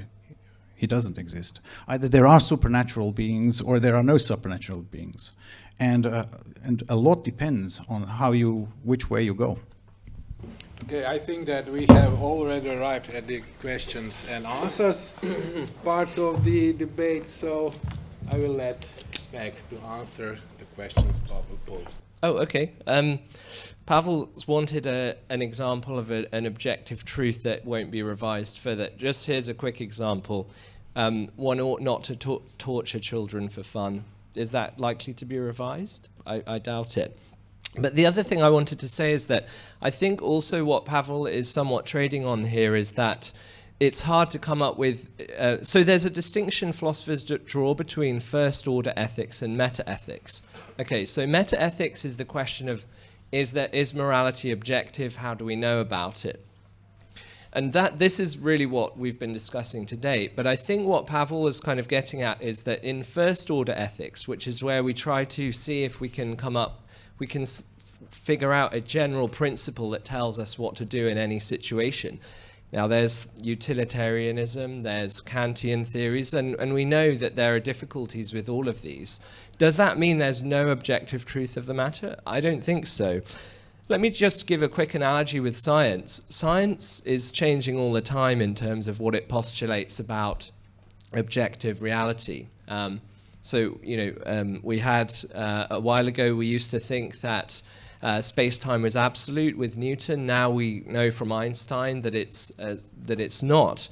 he doesn't exist. Either there are supernatural beings or there are no supernatural beings. And, uh, and a lot depends on how you, which way you go. Okay, I think that we have already arrived at the questions and answers part of the debate, so I will let Max to answer the questions Pavel posed. Oh, okay. Um, Pavel's wanted a, an example of a, an objective truth that won't be revised further. Just here's a quick example. Um, one ought not to torture children for fun. Is that likely to be revised? I, I doubt it. But the other thing I wanted to say is that I think also what Pavel is somewhat trading on here is that it's hard to come up with. Uh, so there's a distinction philosophers draw between first order ethics and meta ethics. Okay, so meta ethics is the question of is there is morality objective? How do we know about it? And that this is really what we've been discussing today. But I think what Pavel is kind of getting at is that in first order ethics, which is where we try to see if we can come up we can figure out a general principle that tells us what to do in any situation. Now, there's utilitarianism, there's Kantian theories, and, and we know that there are difficulties with all of these. Does that mean there's no objective truth of the matter? I don't think so. Let me just give a quick analogy with science. Science is changing all the time in terms of what it postulates about objective reality. Um, so, you know, um, we had uh, a while ago, we used to think that uh, space-time was absolute with Newton. Now we know from Einstein that it's uh, that it's not.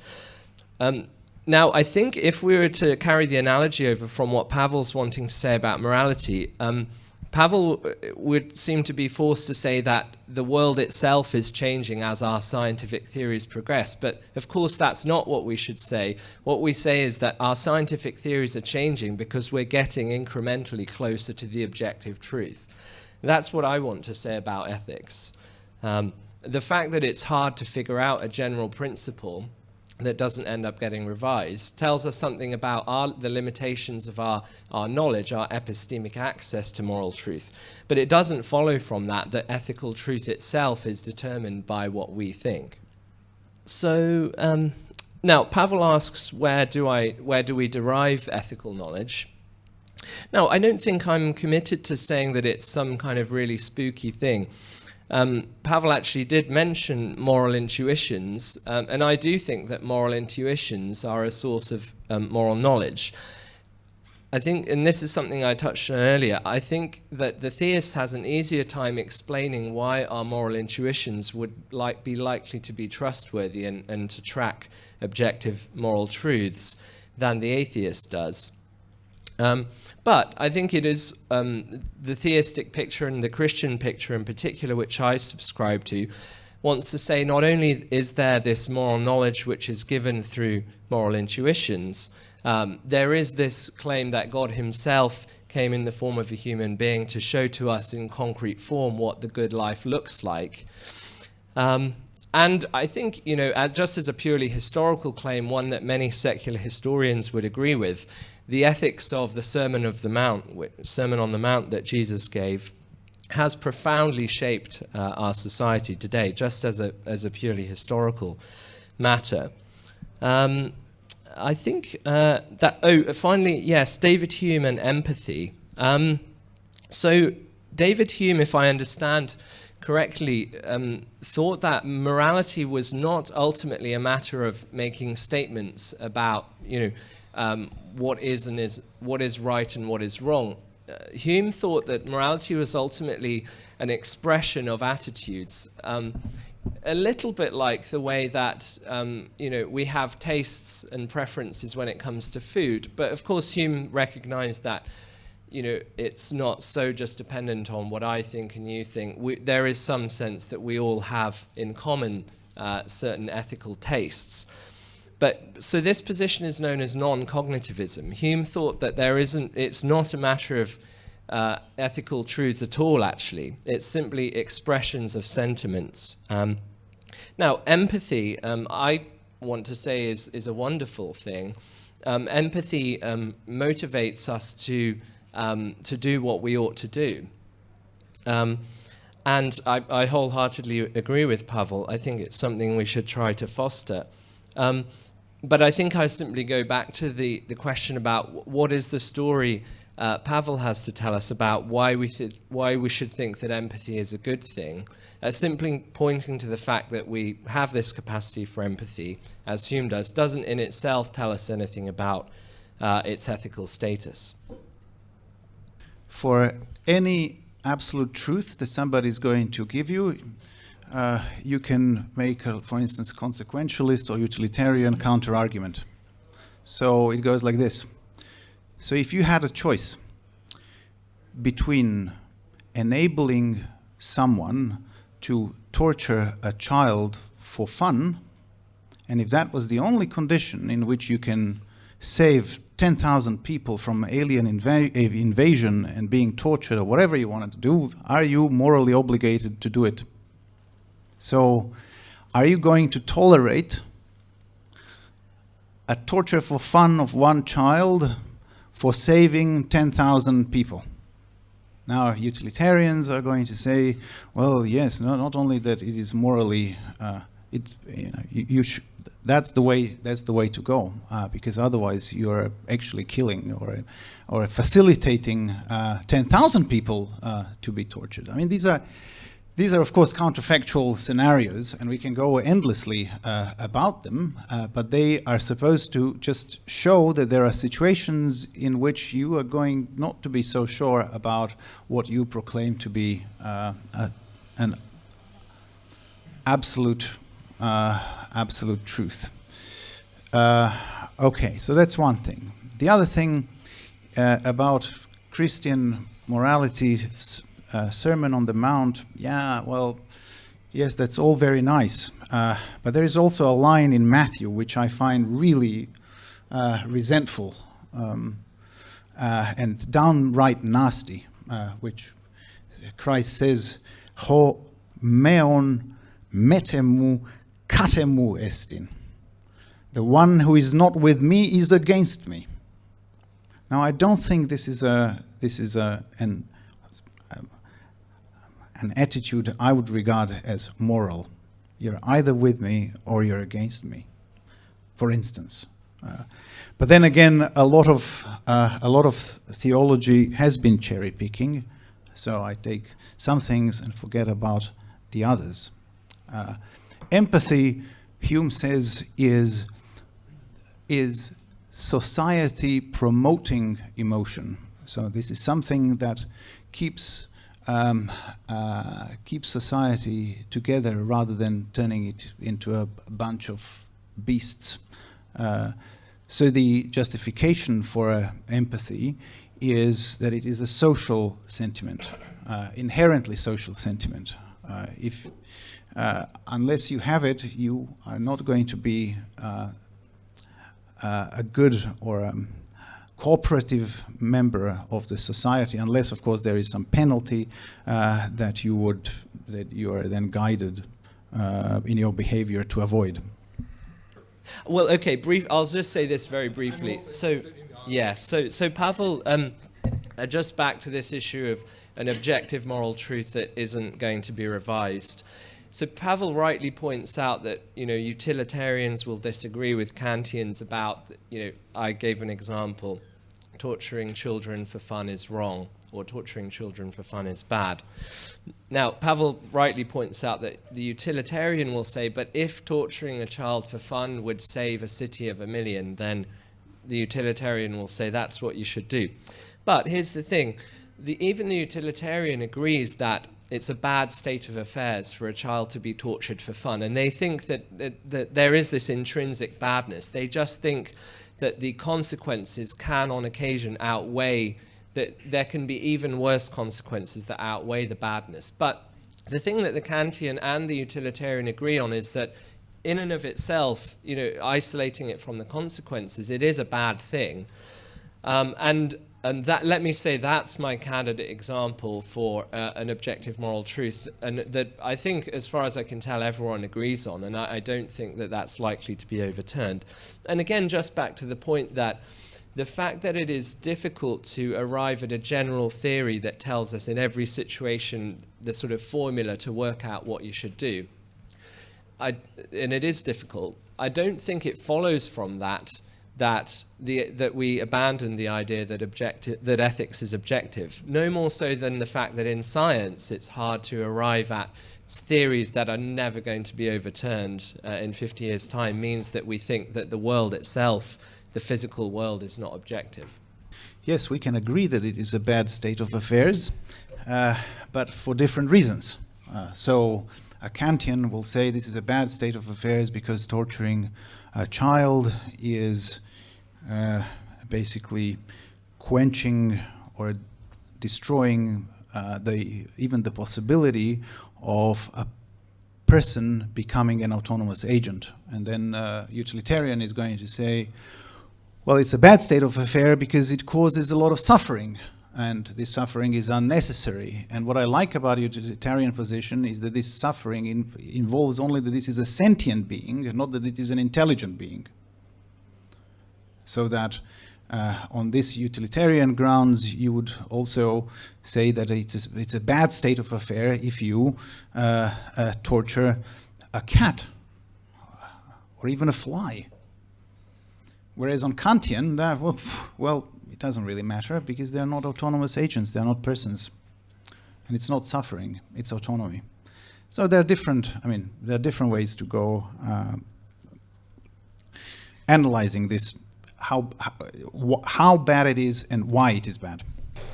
Um, now, I think if we were to carry the analogy over from what Pavel's wanting to say about morality, um, Pavel uh, would seem to be forced to say that the world itself is changing as our scientific theories progress. But of course, that's not what we should say. What we say is that our scientific theories are changing because we're getting incrementally closer to the objective truth. That's what I want to say about ethics. Um, the fact that it's hard to figure out a general principle that doesn't end up getting revised tells us something about our, the limitations of our, our knowledge, our epistemic access to moral truth. But it doesn't follow from that that ethical truth itself is determined by what we think. So um, now Pavel asks, where do, I, where do we derive ethical knowledge? Now, I don't think I'm committed to saying that it's some kind of really spooky thing. Um, Pavel actually did mention moral intuitions, um, and I do think that moral intuitions are a source of um, moral knowledge. I think, and this is something I touched on earlier, I think that the theist has an easier time explaining why our moral intuitions would like, be likely to be trustworthy and, and to track objective moral truths than the atheist does. Um, but I think it is um, the theistic picture and the Christian picture in particular, which I subscribe to, wants to say not only is there this moral knowledge which is given through moral intuitions, um, there is this claim that God himself came in the form of a human being to show to us in concrete form what the good life looks like. Um, and I think, you know, just as a purely historical claim, one that many secular historians would agree with, the ethics of the Sermon of the Mount, Sermon on the Mount that Jesus gave, has profoundly shaped uh, our society today, just as a, as a purely historical matter. Um, I think uh, that, oh, finally, yes, David Hume and empathy. Um, so, David Hume, if I understand correctly, um, thought that morality was not ultimately a matter of making statements about, you know, um, what is and is what is right and what is wrong. Uh, Hume thought that morality was ultimately an expression of attitudes, um, a little bit like the way that um, you know we have tastes and preferences when it comes to food. But of course, Hume recognized that you know it's not so just dependent on what I think and you think. We, there is some sense that we all have in common uh, certain ethical tastes. But so this position is known as non-cognitivism. Hume thought that there isn't, it's not a matter of uh, ethical truth at all, actually. It's simply expressions of sentiments. Um, now, empathy, um, I want to say, is, is a wonderful thing. Um, empathy um, motivates us to, um, to do what we ought to do. Um, and I, I, wholeheartedly agree with Pavel. I think it's something we should try to foster. Um, but I think I simply go back to the, the question about what is the story uh, Pavel has to tell us about why we, why we should think that empathy is a good thing. Uh, simply pointing to the fact that we have this capacity for empathy, as Hume does, doesn't in itself tell us anything about uh, its ethical status. For any absolute truth that somebody is going to give you, uh, you can make, a, for instance, consequentialist or utilitarian counter-argument. So it goes like this. So if you had a choice between enabling someone to torture a child for fun, and if that was the only condition in which you can save 10,000 people from alien inv invasion and being tortured or whatever you wanted to do, are you morally obligated to do it? So are you going to tolerate a torture for fun of one child for saving 10,000 people? Now, utilitarians are going to say, well, yes, no, not only that it is morally, uh, it, you, know, you, you that's the way that's the way to go uh, because otherwise you're actually killing or or facilitating uh, 10,000 people uh, to be tortured. I mean, these are these are, of course, counterfactual scenarios, and we can go endlessly uh, about them, uh, but they are supposed to just show that there are situations in which you are going not to be so sure about what you proclaim to be uh, a, an absolute, uh, absolute truth. Uh, okay, so that's one thing. The other thing uh, about Christian morality uh, Sermon on the Mount, yeah, well, yes, that's all very nice. Uh, but there is also a line in Matthew which I find really uh, resentful um, uh, and downright nasty, uh, which Christ says, Ho meon metemu katemu estin. The one who is not with me is against me. Now, I don't think this is a this is a an an attitude I would regard as moral. You're either with me or you're against me, for instance. Uh, but then again, a lot of uh, a lot of theology has been cherry picking, so I take some things and forget about the others. Uh, empathy, Hume says, is is society promoting emotion. So this is something that keeps um, uh, keep society together rather than turning it into a bunch of beasts. Uh, so the justification for uh, empathy is that it is a social sentiment, uh, inherently social sentiment. Uh, if unless you have it, you are not going to be a good or um, cooperative member of the society, unless, of course, there is some penalty uh, that you would that you are then guided uh, in your behavior to avoid. Well, okay, brief. I'll just say this very briefly. So, yeah. So, so Pavel, um, uh, just back to this issue of an objective moral truth that isn't going to be revised. So Pavel rightly points out that you know utilitarians will disagree with Kantians about you know I gave an example torturing children for fun is wrong or torturing children for fun is bad. Now Pavel rightly points out that the utilitarian will say but if torturing a child for fun would save a city of a million then the utilitarian will say that's what you should do. But here's the thing the, even the utilitarian agrees that it's a bad state of affairs for a child to be tortured for fun. And they think that, that, that, there is this intrinsic badness. They just think that the consequences can, on occasion, outweigh, that there can be even worse consequences that outweigh the badness. But the thing that the Kantian and the utilitarian agree on is that in and of itself, you know, isolating it from the consequences, it is a bad thing. Um, and and that, let me say that's my candidate example for uh, an objective moral truth, and that I think, as far as I can tell, everyone agrees on, and I, I don't think that that's likely to be overturned. And again, just back to the point that the fact that it is difficult to arrive at a general theory that tells us in every situation the sort of formula to work out what you should do, I, and it is difficult, I don't think it follows from that that the that we abandon the idea that objective that ethics is objective. No more so than the fact that in science it's hard to arrive at theories that are never going to be overturned uh, in 50 years time means that we think that the world itself the physical world is not objective. Yes we can agree that it is a bad state of affairs uh, but for different reasons. Uh, so a Kantian will say this is a bad state of affairs because torturing a child is uh, basically quenching or destroying uh, the even the possibility of a person becoming an autonomous agent. And then uh, utilitarian is going to say, well, it's a bad state of affair because it causes a lot of suffering and this suffering is unnecessary. And what I like about utilitarian position is that this suffering in, involves only that this is a sentient being, not that it is an intelligent being so that uh, on this utilitarian grounds, you would also say that it's a, it's a bad state of affair if you uh, uh, torture a cat or even a fly. Whereas on Kantian, that, well, well, it doesn't really matter because they're not autonomous agents, they're not persons. And it's not suffering, it's autonomy. So there are different, I mean, there are different ways to go uh, analyzing this, how, how, how bad it is and why it is bad.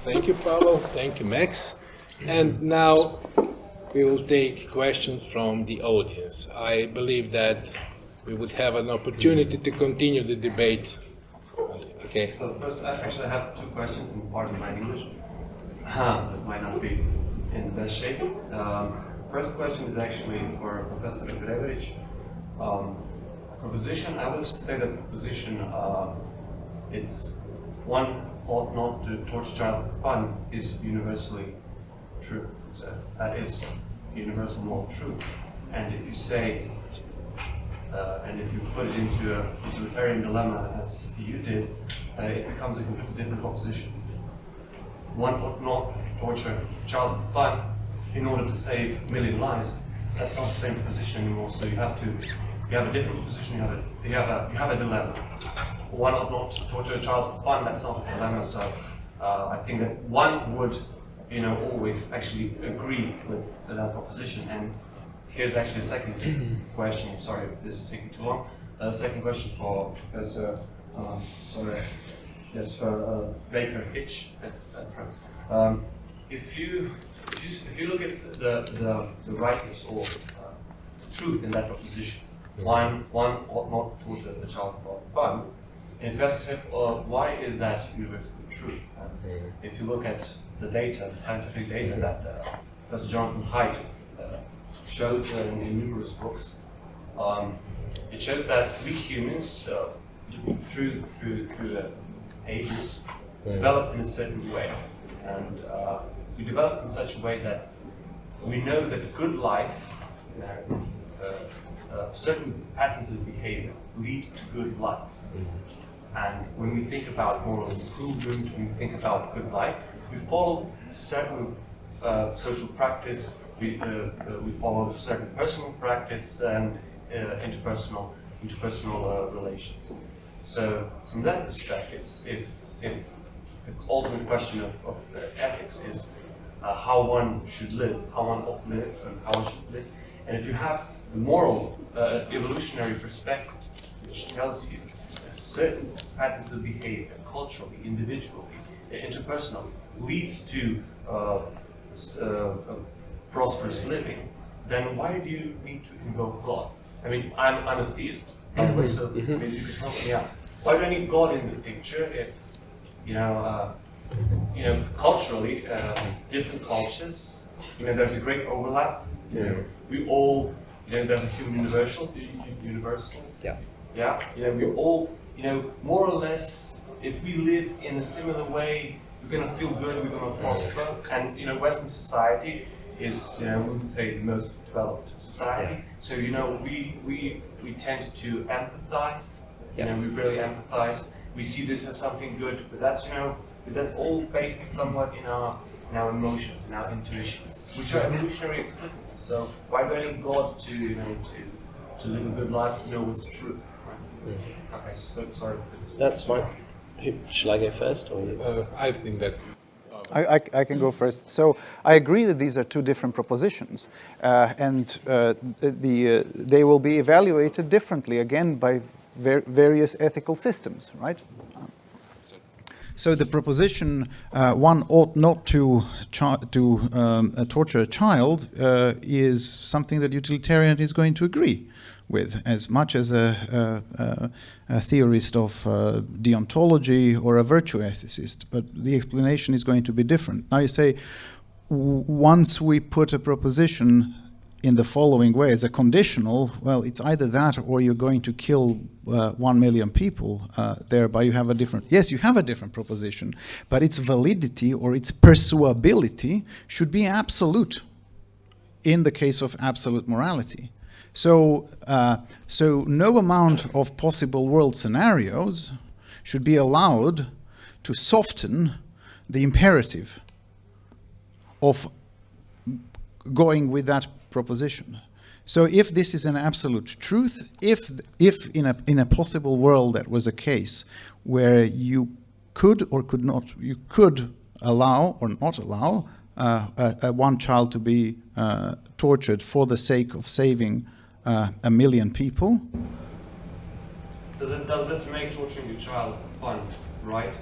Thank you, Pavel. Thank you, Max. And now we will take questions from the audience. I believe that we would have an opportunity to continue the debate. Okay. So first, actually, I have two questions in part of my English. that might not be in the best shape. Um, first question is actually for Professor Gregorić. Um, proposition, I would say that proposition, uh, it's one ought not to torture child for fun is universally true. So that is universal moral truth. And if you say, uh, and if you put it into a utilitarian dilemma as you did, uh, it becomes a completely different proposition. One ought not torture child for fun in order to save a million lives. That's not the same position anymore. So you have to, you have a different position. You have a, you have a, you have a dilemma. One ought not torture a child for fun. That's not a dilemma. So uh, I think that one would you know, always actually agree with that proposition. And here's actually a second question. Sorry if this is taking too long. Uh, second question for Professor, um, sorry, yes, for uh, Baker Hitch. That's right. Um, if you if you if you look at the the, the rightness or uh, truth in that proposition, one one ought not torture the child for fun. And if you ask yourself, uh, why is that universally true? If you look at the data, the scientific data that uh, Professor Jonathan Haidt uh, showed uh, in, in, numerous books. Um, it shows that we humans, uh, through through through the ages, developed in a certain way, and uh, we developed in such a way that we know that good life, you know, uh, certain patterns of behavior lead to good life. And when we think about moral improvement, when we think about good life, we follow certain uh, social practice, we, uh, uh, we follow certain personal practice and uh, interpersonal, interpersonal uh, relations. So from that perspective, if, if the ultimate question of, of ethics is how one should live, how one ought to live, and how one should live, and if you have the moral evolutionary perspective, which tells you that certain patterns of behavior, culturally, individually, interpersonally, leads to uh, uh, prosperous living, then why do you need to invoke God? I mean, I'm, I'm a theist, by the way, so mm-hmm. maybe you could help me out. Why do I need God in the picture if, you know, uh, you know, culturally, uh, different cultures, you know, there's a great overlap. You know, we all, you know, there's a human universal, universals. Yeah. Yeah. You know, we all, you know, more or less, if we live in a similar way, we're going to feel good, we're going to prosper. And, you know, Western society is, you know, we would say the most developed society. Yeah. So, you know, we, we, we tend to empathize. Yeah. You know, we really empathize. We see this as something good, but that's, you know, but that's all based somewhat in our, in our emotions, in our intuitions, which are evolutionary explicable. So why do I need God to, you know, to, to live a good life, to know what's true? Right? Mm. Okay, so sorry. That's fine. Shall I go first? Or? Uh, I think that's. I, I, I, can go first. So I agree that these are two different propositions, uh, and uh, the, uh, they will be evaluated differently again by ver various ethical systems, right? So the proposition uh, one ought not to to um, uh, torture a child uh, is something that utilitarian is going to agree with, as much as a, a, a theorist of uh, deontology or a virtue ethicist. But the explanation is going to be different. Now you say, once we put a proposition in the following way as a conditional, well, it's either that or you're going to kill uh, one million people, uh, thereby you have a different, yes, you have a different proposition, but its validity or its persuability should be absolute in the case of absolute morality. So, uh, so no amount of possible world scenarios should be allowed to soften the imperative of going with that proposition. So if this is an absolute truth, if, if in, a, in a possible world that was a case where you could or could not, you could allow or not allow uh, a, a one child to be uh, tortured for the sake of saving uh, a million people, Does it does that make torturing a child fun, right?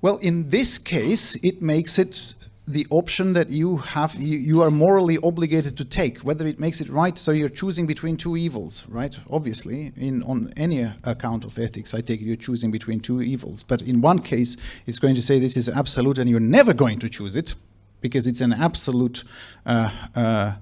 well, in this case, it makes it the option that you have you, you are morally obligated to take whether it makes it right. So you're choosing between two evils right? Obviously in on any account of ethics i take it you're choosing between two evils. But in one case it's going to say this is absolute and you're never going to choose it because it's an absolute uh, uh,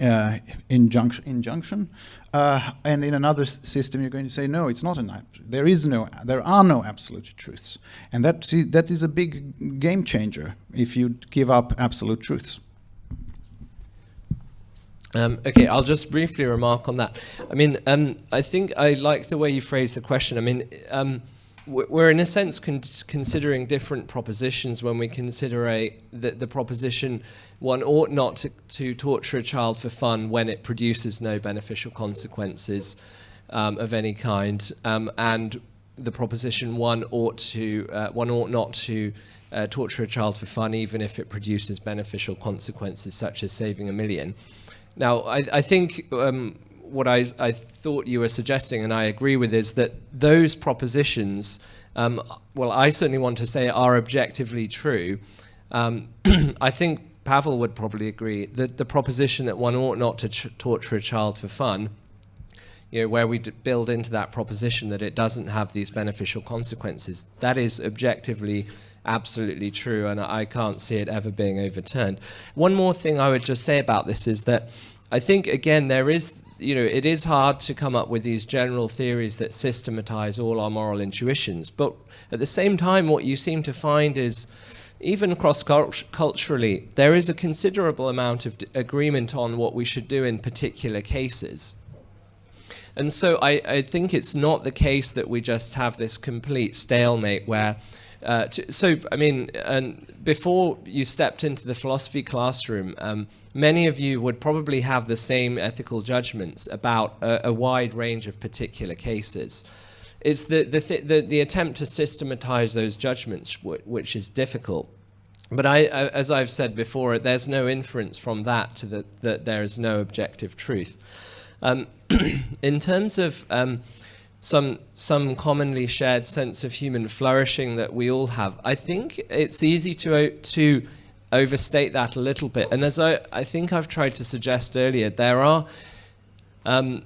uh, injunction, injunction. Uh, and in another system, you're going to say, no, it's not an there is no, there are no absolute truths, and that see, that is a big game changer if you give up absolute truths. Um, okay, I'll just briefly remark on that. I mean, um, I think I like the way you phrase the question. I mean, um, we're in a sense con- considering different propositions when we consider a the, the proposition one ought not to, to torture a child for fun when it produces no beneficial consequences um, of any kind, um, and the proposition one ought to uh, one ought not to uh, torture a child for fun even if it produces beneficial consequences such as saving a million. Now, I, I think um, what I, I thought you were suggesting, and I agree with, is that those propositions, um, well, I certainly want to say are objectively true. Um, I think Pavel would probably agree that the proposition that one ought not to torture a child for fun, you know, where we build into that proposition that it doesn't have these beneficial consequences, that is objectively absolutely true, and I can't see it ever being overturned. One more thing I would just say about this is that I think, again, there is, you know, it is hard to come up with these general theories that systematize all our moral intuitions, but at the same time, what you seem to find is even cross culturally, there is a considerable amount of agreement on what we should do in particular cases. And so I, I think it's not the case that we just have this complete stalemate where uh, to, so, I mean, and before you stepped into the philosophy classroom, um, many of you would probably have the same ethical judgments about a, a wide range of particular cases. It's the, the, th- the, the attempt to systematize those judgments which is difficult. But I, as I've said before, there's no inference from that to the, that there is no objective truth. Um, in terms of um, some some commonly shared sense of human flourishing that we all have. I think it's easy to to overstate that a little bit. And as I, I think I've tried to suggest earlier, there are um,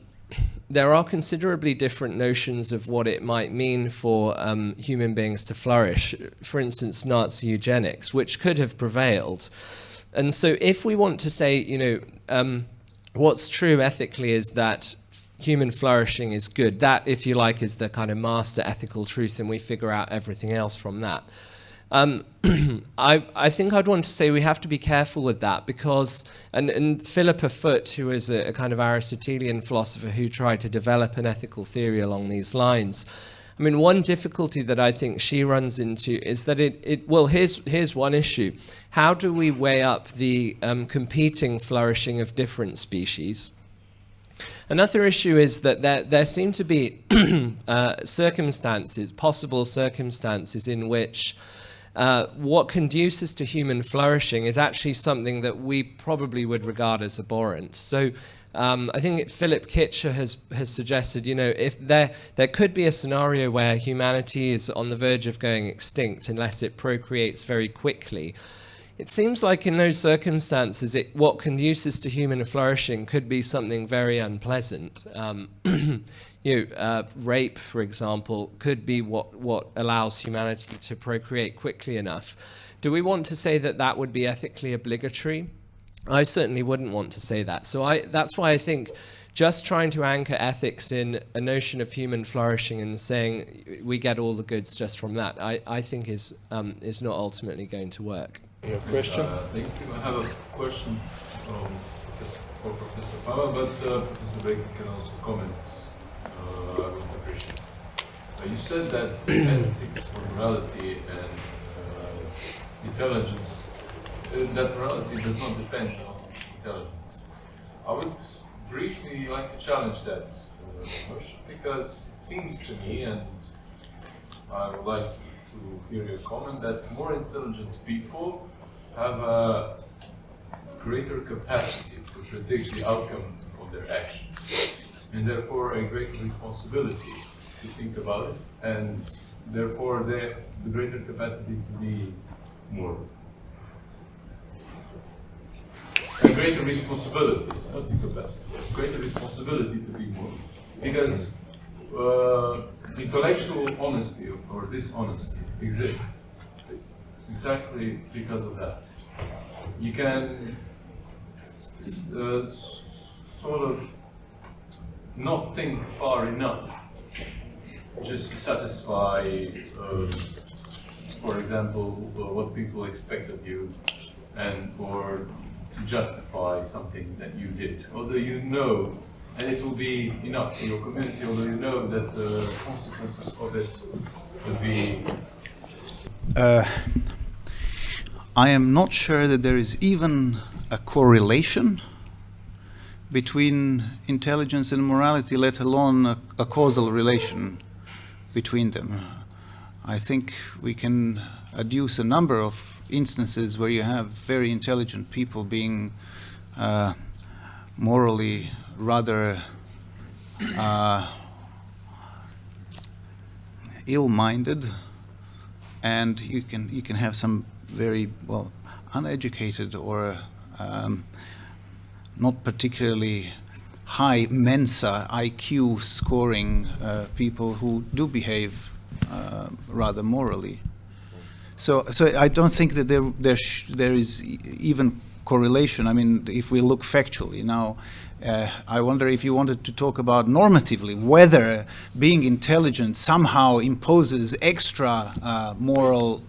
there are considerably different notions of what it might mean for um, human beings to flourish. For instance, Nazi eugenics, which could have prevailed. And so, if we want to say, you know, um, what's true ethically is that human flourishing is good. That, if you like, is the kind of master ethical truth, and we figure out everything else from that. Um, I, I, think I'd want to say we have to be careful with that because, and, and Philippa Foot, who is a, a, kind of Aristotelian philosopher who tried to develop an ethical theory along these lines. I mean, one difficulty that I think she runs into is that it, it well, here's, here's one issue. How do we weigh up the um, competing flourishing of different species? Another issue is that there, there seem to be uh, circumstances, possible circumstances, in which uh, what conduces to human flourishing is actually something that we probably would regard as abhorrent. So um, I think Philip Kitcher has, has suggested, you know, if there, there could be a scenario where humanity is on the verge of going extinct unless it procreates very quickly. It seems like in those circumstances, it, what conduces to human flourishing could be something very unpleasant. Um, you know, uh, rape, for example, could be what, what allows humanity to procreate quickly enough. Do we want to say that that would be ethically obligatory? I certainly wouldn't want to say that. So I, that's why I think just trying to anchor ethics in a notion of human flourishing and saying we get all the goods just from that, I, I think is, um, is not ultimately going to work. Your question? Uh, thank you. I have a question um, for Professor Pavel, but uh, Professor Baker can also comment. Uh, I would appreciate. Uh, you said that ethics or morality and uh, intelligence, uh, that morality does not depend on intelligence. I would briefly like to challenge that uh, notion because it seems to me, and I would like to hear your comment, that more intelligent people have a greater capacity to predict the outcome of their actions, and therefore a greater responsibility to think about it, and therefore the, the greater capacity to be more. A greater responsibility, not the capacity, greater responsibility to be more. Because uh, intellectual honesty or dishonesty exists exactly because of that. You can uh, sort of not think far enough just to satisfy, uh, for example, uh, what people expect of you and or to justify something that you did. Although you know and it will be enough for your community, although you know that the consequences of it will be. Uh, I am not sure that there is even a correlation between intelligence and morality, let alone a, a causal relation between them. I think we can adduce a number of instances where you have very intelligent people being uh, morally rather uh, ill-minded, and you can you can have some very well uneducated or um, not particularly high Mensa IQ scoring uh, people who do behave uh, rather morally. So, so I don't think that there there there is even correlation. I mean, if we look factually now, uh, I wonder if you wanted to talk about normatively whether being intelligent somehow imposes extra uh, moral.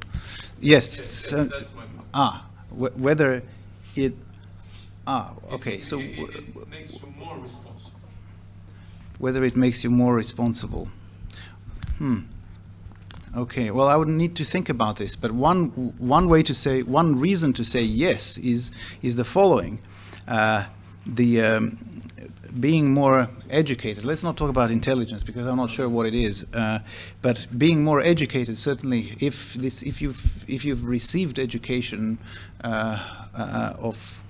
Yes. yes ah, whether it. Ah, okay. It, so it, it makes you more responsible. Whether it makes you more responsible. Hmm. Okay, well, I would need to think about this, but one one way to say, one reason to say yes is is the following: uh, the um, being more educated. Let's not talk about intelligence because I'm not sure what it is. Uh, but being more educated, certainly, if this, if you've if you've received education uh, uh, of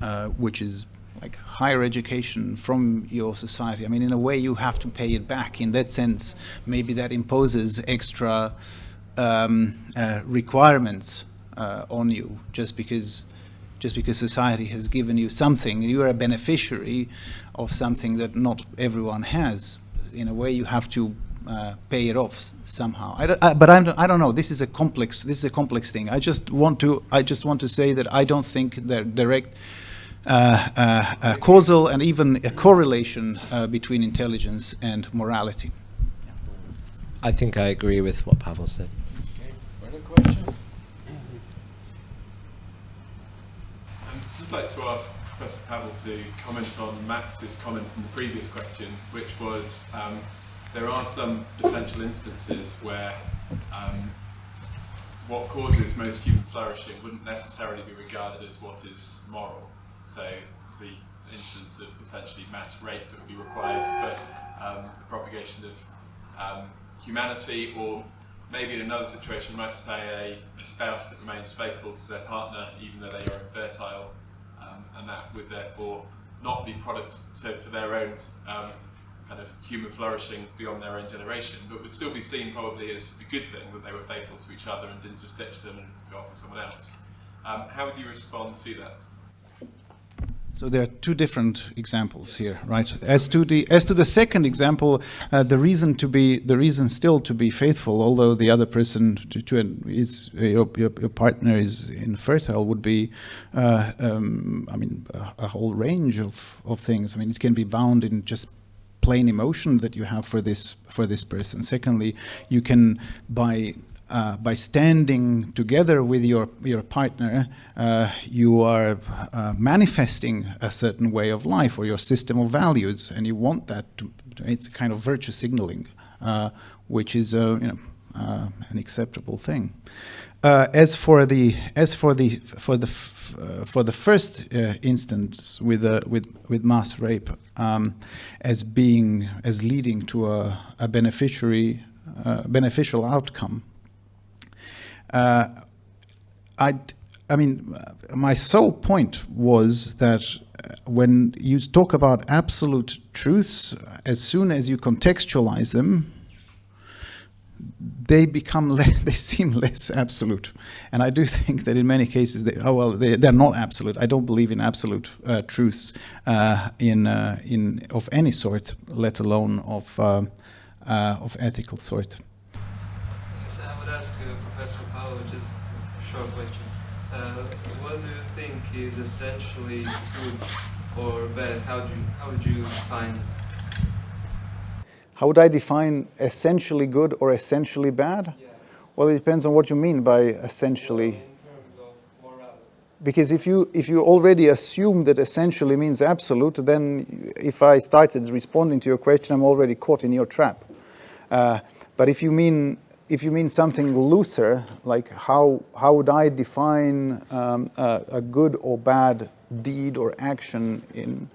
uh, which is like higher education from your society. I mean, in a way, you have to pay it back. In that sense, maybe that imposes extra um, uh, requirements uh, on you just because just because society has given you something, you are a beneficiary of something that not everyone has. In a way, you have to uh, pay it off somehow. I I, but I don't, I don't know. This is a complex. This is a complex thing. I just want to. I just want to say that I don't think that direct. Uh, uh, causal and even a correlation uh, between intelligence and morality. I think I agree with what Pavel said. Okay, further questions? I'd just like to ask Professor Pavel to comment on Max's comment from the previous question, which was um, there are some potential instances where um, what causes most human flourishing wouldn't necessarily be regarded as what is moral. So the instance of potentially mass rape that would be required for um, the propagation of um, humanity or maybe in another situation you might say a, a, spouse that remains faithful to their partner even though they are infertile and that would therefore not be products so for their own um, kind of human flourishing beyond their own generation, but would still be seen probably as a good thing that they were faithful to each other and didn't just ditch them and go off with someone else. Um, how would you respond to that? So there are two different examples here, right? As to the as to the second example, uh, the reason to be the reason still to be faithful, although the other person to, to is your, your, your partner is infertile, would be, uh, um, I mean, a, a, whole range of of things. I mean, it can be bound in just plain emotion that you have for this for this person. Secondly, you can by uh, by standing together with your your partner, uh, you are uh, manifesting a certain way of life or your system of values, and you want that. To, it's a kind of virtue signaling, uh, which is you know uh, an acceptable thing. Uh, as for the as for the for the for the first instance with with with mass rape um, as being as leading to a, a beneficiary beneficial outcome uh, I I mean, uh, my sole point was that uh, when you talk about absolute truths, as soon as you contextualize them, they become they seem less absolute, and I do think that in many cases they oh well they, they're not absolute. I don't believe in absolute uh, truths uh, in uh, in of any sort, let alone of uh, uh, of ethical sort. Yes, I would ask uh, Professor Paolo just a short question. Uh, what do you think is essentially good or bad? How do you, how would you define it? How would I define essentially good or essentially bad? Yeah. Well, it depends on what you mean by essentially. In terms of morality. Because if you if you already assume that essentially means absolute, then if I started responding to your question, I'm already caught in your trap. Uh, but if you mean if you mean something looser, like how how would I define um, a, a good or bad deed or action in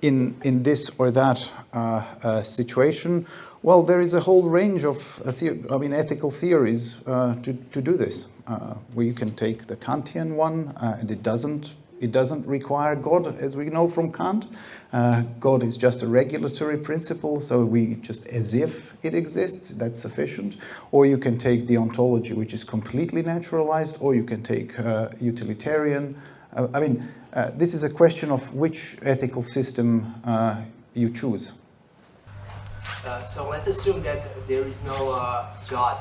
in in this or that uh, uh, situation? Well, there is a whole range of uh, I mean ethical theories uh, to to do this. Uh, we can take the Kantian one, uh, and it doesn't it doesn't require God, as we know from Kant. Uh, God is just a regulatory principle, so we just as if it exists, that's sufficient. Or you can take deontology, which is completely naturalized, or you can take uh, utilitarian. Uh, I mean, uh, this is a question of which ethical system uh, you choose. Uh, so let's assume that there is no God,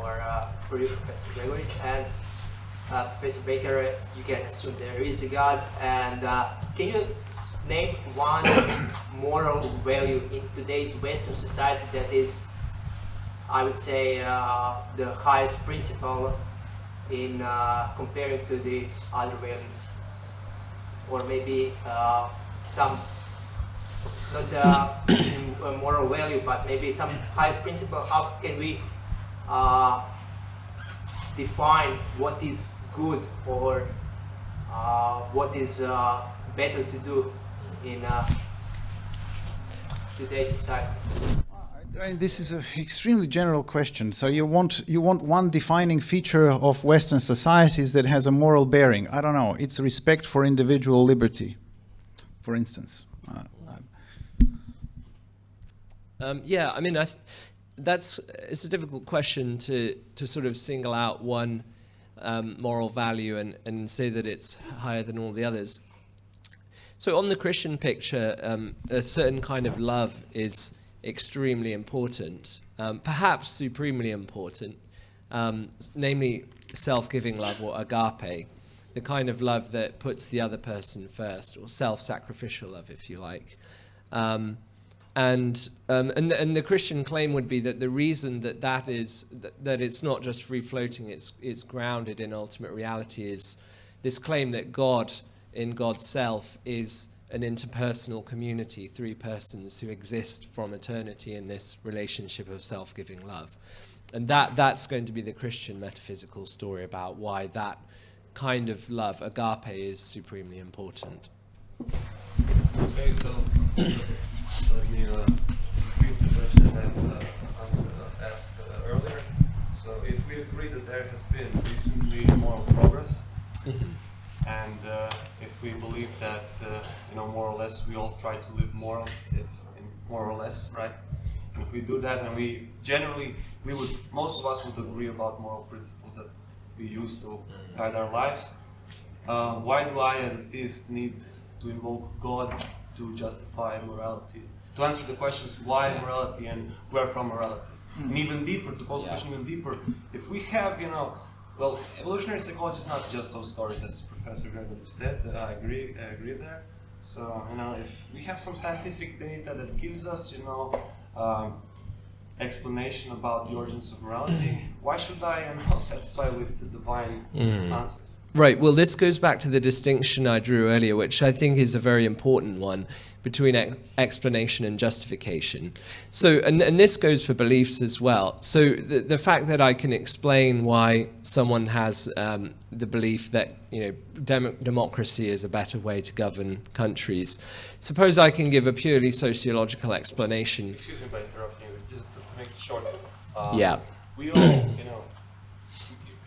or for you, Professor Gregorić, and uh, Professor Baker, uh, you can assume there is a God. And uh, can you name one moral value in today's Western society that is, I would say, uh, the highest principle in uh, comparing to the other values, or maybe uh, some not the moral value, but maybe some highest principle. How can we uh, define what is good or uh, what is uh, better to do in uh, today's society? I this is an extremely general question. So you want you want one defining feature of Western societies that has a moral bearing. I don't know. It's respect for individual liberty, for instance. Uh, Um, yeah, I mean, I th- that's it's a difficult question to to sort of single out one um, moral value and and say that it's higher than all the others. So on the Christian picture, um, a certain kind of love is extremely important, um, perhaps supremely important, um, namely self-giving love or agape, the kind of love that puts the other person first, or self-sacrificial love, if you like. Um, and, um, and and the Christian claim would be that the reason that that is that, that it's not just free floating, it's it's grounded in ultimate reality is this claim that God in God's self is an interpersonal community, three persons who exist from eternity in this relationship of self-giving love, and that that's going to be the Christian metaphysical story about why that kind of love, agape, is supremely important. Okay, so uh, repeat the question that uh, answered, uh, asked uh, earlier. So if we agree that there has been recently moral progress, and uh, if we believe that uh, you know more or less we all try to live moral, if more or less, right? If we do that, and we generally we would most of us would agree about moral principles that we use to guide our lives. Uh, why do I, as a theist, need to invoke God to justify morality? To answer the questions why morality and where from morality. And even deeper, to pose the question even deeper, if we have, you know, well, evolutionary psychology is not just those stories, as Professor Gregorić said. uh, I agree, I agree there. So, you know, if we have some scientific data that gives us, you know, um, explanation about the origins of morality, why should I, you know, satisfy with the divine answers? Right. Well, this goes back to the distinction I drew earlier, which I think is a very important one between ex- explanation and justification. So, and, and this goes for beliefs as well. So, the, the fact that I can explain why someone has um, the belief that you know dem- democracy is a better way to govern countries. Suppose I can give a purely sociological explanation. Excuse me by interrupting you, just to, make it short. Uh, Yeah. We all, you know,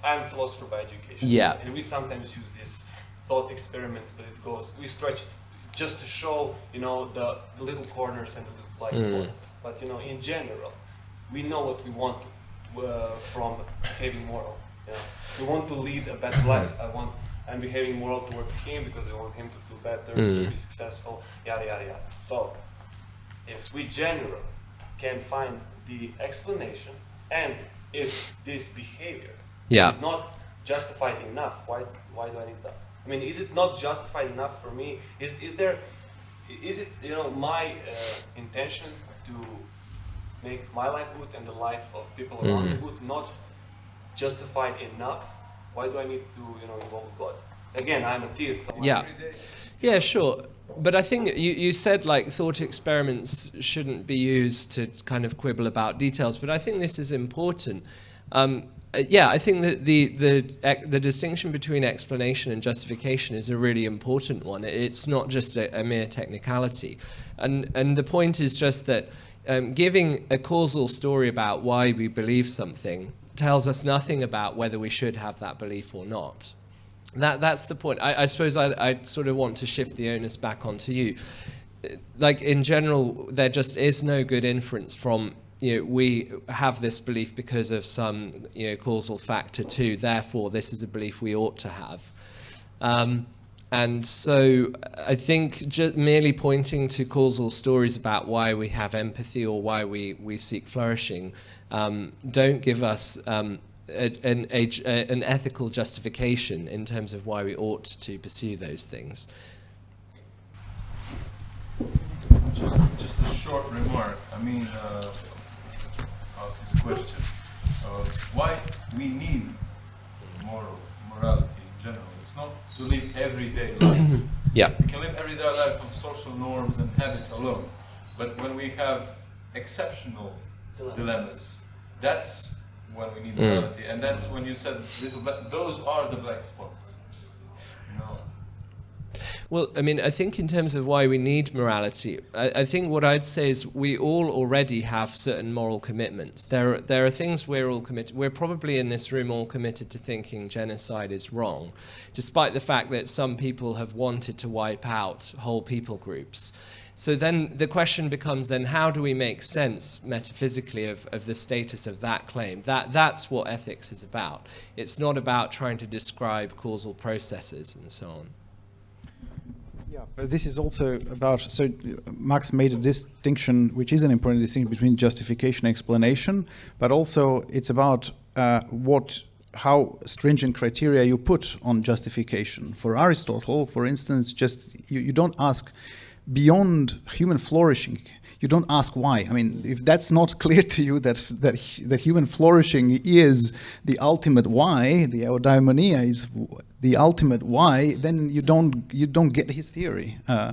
I'm a philosopher by education. Yeah. And we sometimes use these thought experiments, but it goes, we stretch it just to show, you know, the, the little corners and the little blind Mm. spots. But, you know, in general, we know what we want uh, from behaving moral. You know, we want to lead a better life. I want, I'm behaving moral towards him because I want him to feel better, to Mm. be successful, yada, yada, yada. So, if we generally can find the explanation and if this behavior Yeah. is not justified enough, why, why do I need that? I mean, is it not justified enough for me? Is, is there, is it, you know, my uh, intention to make my life good and the life of people around me good not justified enough? Why do I need to, you know, involve God? Again, I'm a theist. So Yeah. every day- Yeah, sure. But I think you, you said like thought experiments shouldn't be used to kind of quibble about details, but I think this is important. Um, yeah, I think that the, the, the distinction between explanation and justification is a really important one. It's not just a, a mere technicality. And, and the point is just that um, giving a causal story about why we believe something tells us nothing about whether we should have that belief or not. That that's the point. I, I suppose I, I sort of want to shift the onus back onto you. Uh, Like in general, there just is no good inference from you know we have this belief because of some you know causal factor too. Therefore, this is a belief we ought to have. Um, and so I think just merely pointing to causal stories about why we have empathy or why we, we seek flourishing um, don't give us um, a, an, a, an ethical justification in terms of why we ought to pursue those things. Just, just a short remark. I mean, uh, question. Uh, why we need moral morality in general? It's not to live everyday life. Yeah. we can live everyday life on social norms and habit alone. But when we have exceptional Dilemma. dilemmas, that's when we need Mm. morality, and that's when you said little. But those are the black spots. Well, I mean, I think in terms of why we need morality, I, I think what I'd say is we all already have certain moral commitments. There, are- there are things we're all committed. We're probably in this room all committed to thinking genocide is wrong, despite the fact that some people have wanted to wipe out whole people groups. So then the question becomes then how do we make sense metaphysically of, of the status of that claim? That, that's what ethics is about. It's not about trying to describe causal processes and so on. Yeah, but this is also about. So, Max made a distinction, which is an important distinction between justification and explanation, but also it's about uh, what, how stringent criteria you put on justification. For Aristotle, for instance, just you, you don't ask beyond human flourishing. You don't ask why. I mean, if that's not clear to you that that hu- that human flourishing is the ultimate why, the eudaimonia is the ultimate why, then you don't you don't get his theory. Uh,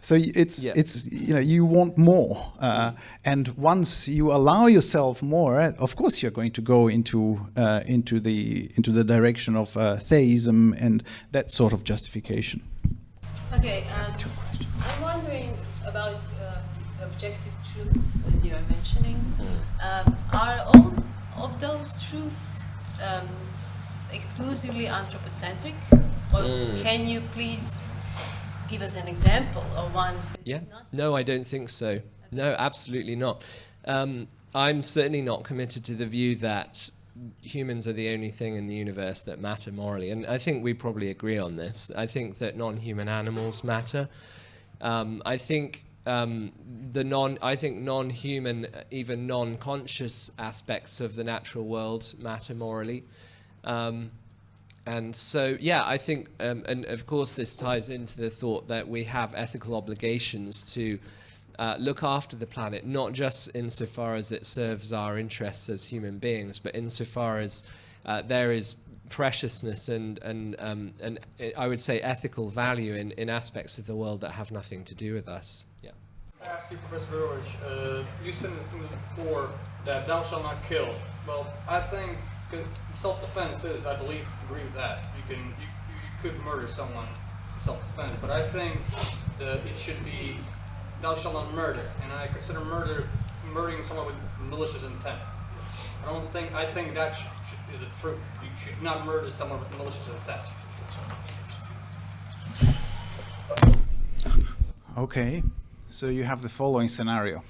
so it's Yeah. it's you know you want more, uh, and once you allow yourself more, of course you're going to go into uh, into the into the direction of uh, theism and that sort of justification. Okay, um, I'm wondering about the objective truths that you are mentioning. Um, are all of those truths um, exclusively anthropocentric? Or Mm. can you please give us an example of one that Yeah. is not? No, I don't think so. No, absolutely not. Um, I'm certainly not committed to the view that humans are the only thing in the universe that matter morally. And I think we probably agree on this. I think that non human animals matter. Um, I think. Um, the non, I think non-human, even non-conscious aspects of the natural world matter morally. Um, and so, yeah, I think, um, and of course, this ties into the thought that we have ethical obligations to uh, look after the planet, not just insofar as it serves our interests as human beings, but insofar as uh, there is preciousness and, and, um, and uh, I would say ethical value in, in aspects of the world that have nothing to do with us. I ask you, Professor George, uh, you said before that thou shalt not kill. Well, I think self-defense is, I believe, agree with that. You can, you, you could murder someone in self-defense, but I think that it should be thou shalt not murder, and I consider murder murdering someone with malicious intent. I don't think, I think that should is the truth. You should not murder someone with malicious intent. Okay, so you have the following scenario.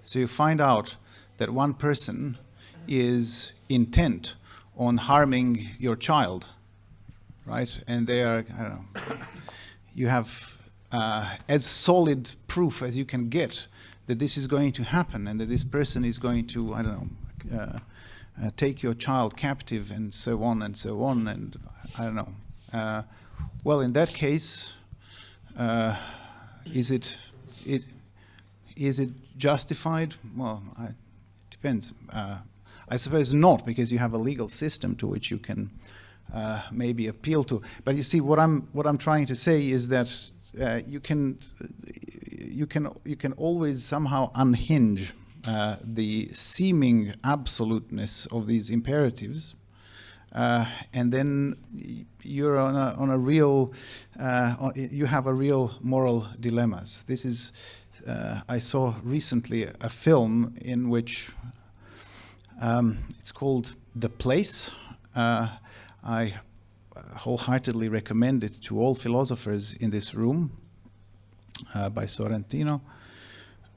So you find out that one person is intent on harming your child, right? And they are, I don't know, you have uh, as solid proof as you can get that this is going to happen and that this person is going to, I don't know, uh, uh, take your child captive and so on and so on and I don't know. Uh, well, in that case, uh, is it, it is it justified? Well, I, depends. Uh, I suppose not, because you have a legal system to which you can uh, maybe appeal to. But you see, what I'm what I'm trying to say is that uh, you can you can you can always somehow unhinge uh, the seeming absoluteness of these imperatives. Uh, and then you're on a, on a real, uh, you have a real moral dilemmas. This is, uh, I saw recently a film in which um, it's called The Place. Uh, I wholeheartedly recommend it to all philosophers in this room uh, by Sorrentino,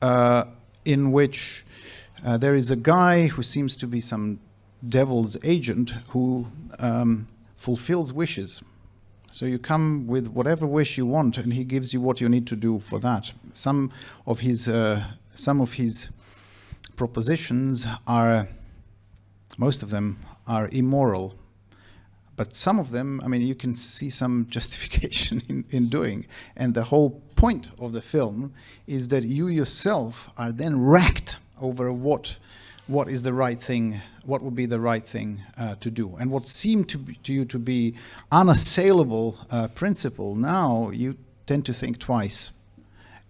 uh, in which there is a guy who seems to be some devil's agent who um, fulfills wishes. So you come with whatever wish you want, and he gives you what you need to do for that. Some of his uh, some of his propositions are, most of them are immoral, but some of them, I mean, you can see some justification in, in doing. And the whole point of the film is that you yourself are then racked over what what is the right thing, what would be the right thing uh, to do. And what seemed to, be, to you to be unassailable uh, principle, now you tend to think twice.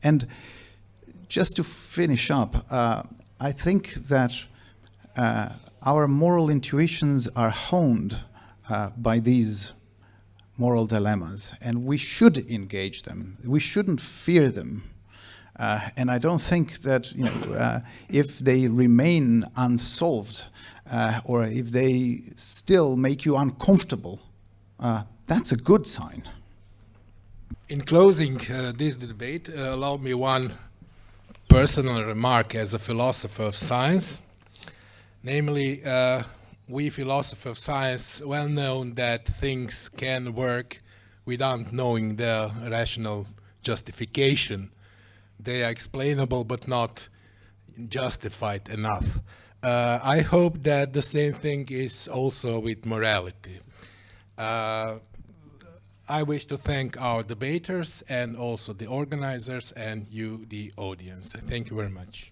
And just to finish up, uh, I think that uh, our moral intuitions are honed uh, by these moral dilemmas, and we should engage them. We shouldn't fear them. Uh, and I don't think that you know, uh, if they remain unsolved uh, or if they still make you uncomfortable, uh, that's a good sign. In closing uh, this debate, uh, allow me one personal remark as a philosopher of science. Namely, we philosophers of science well known that things can work without knowing their rational justification they are explainable but not justified enough. Uh, I hope that the same thing is also with morality. Uh, I wish to thank our debaters and also the organizers and you, the audience. Thank you very much.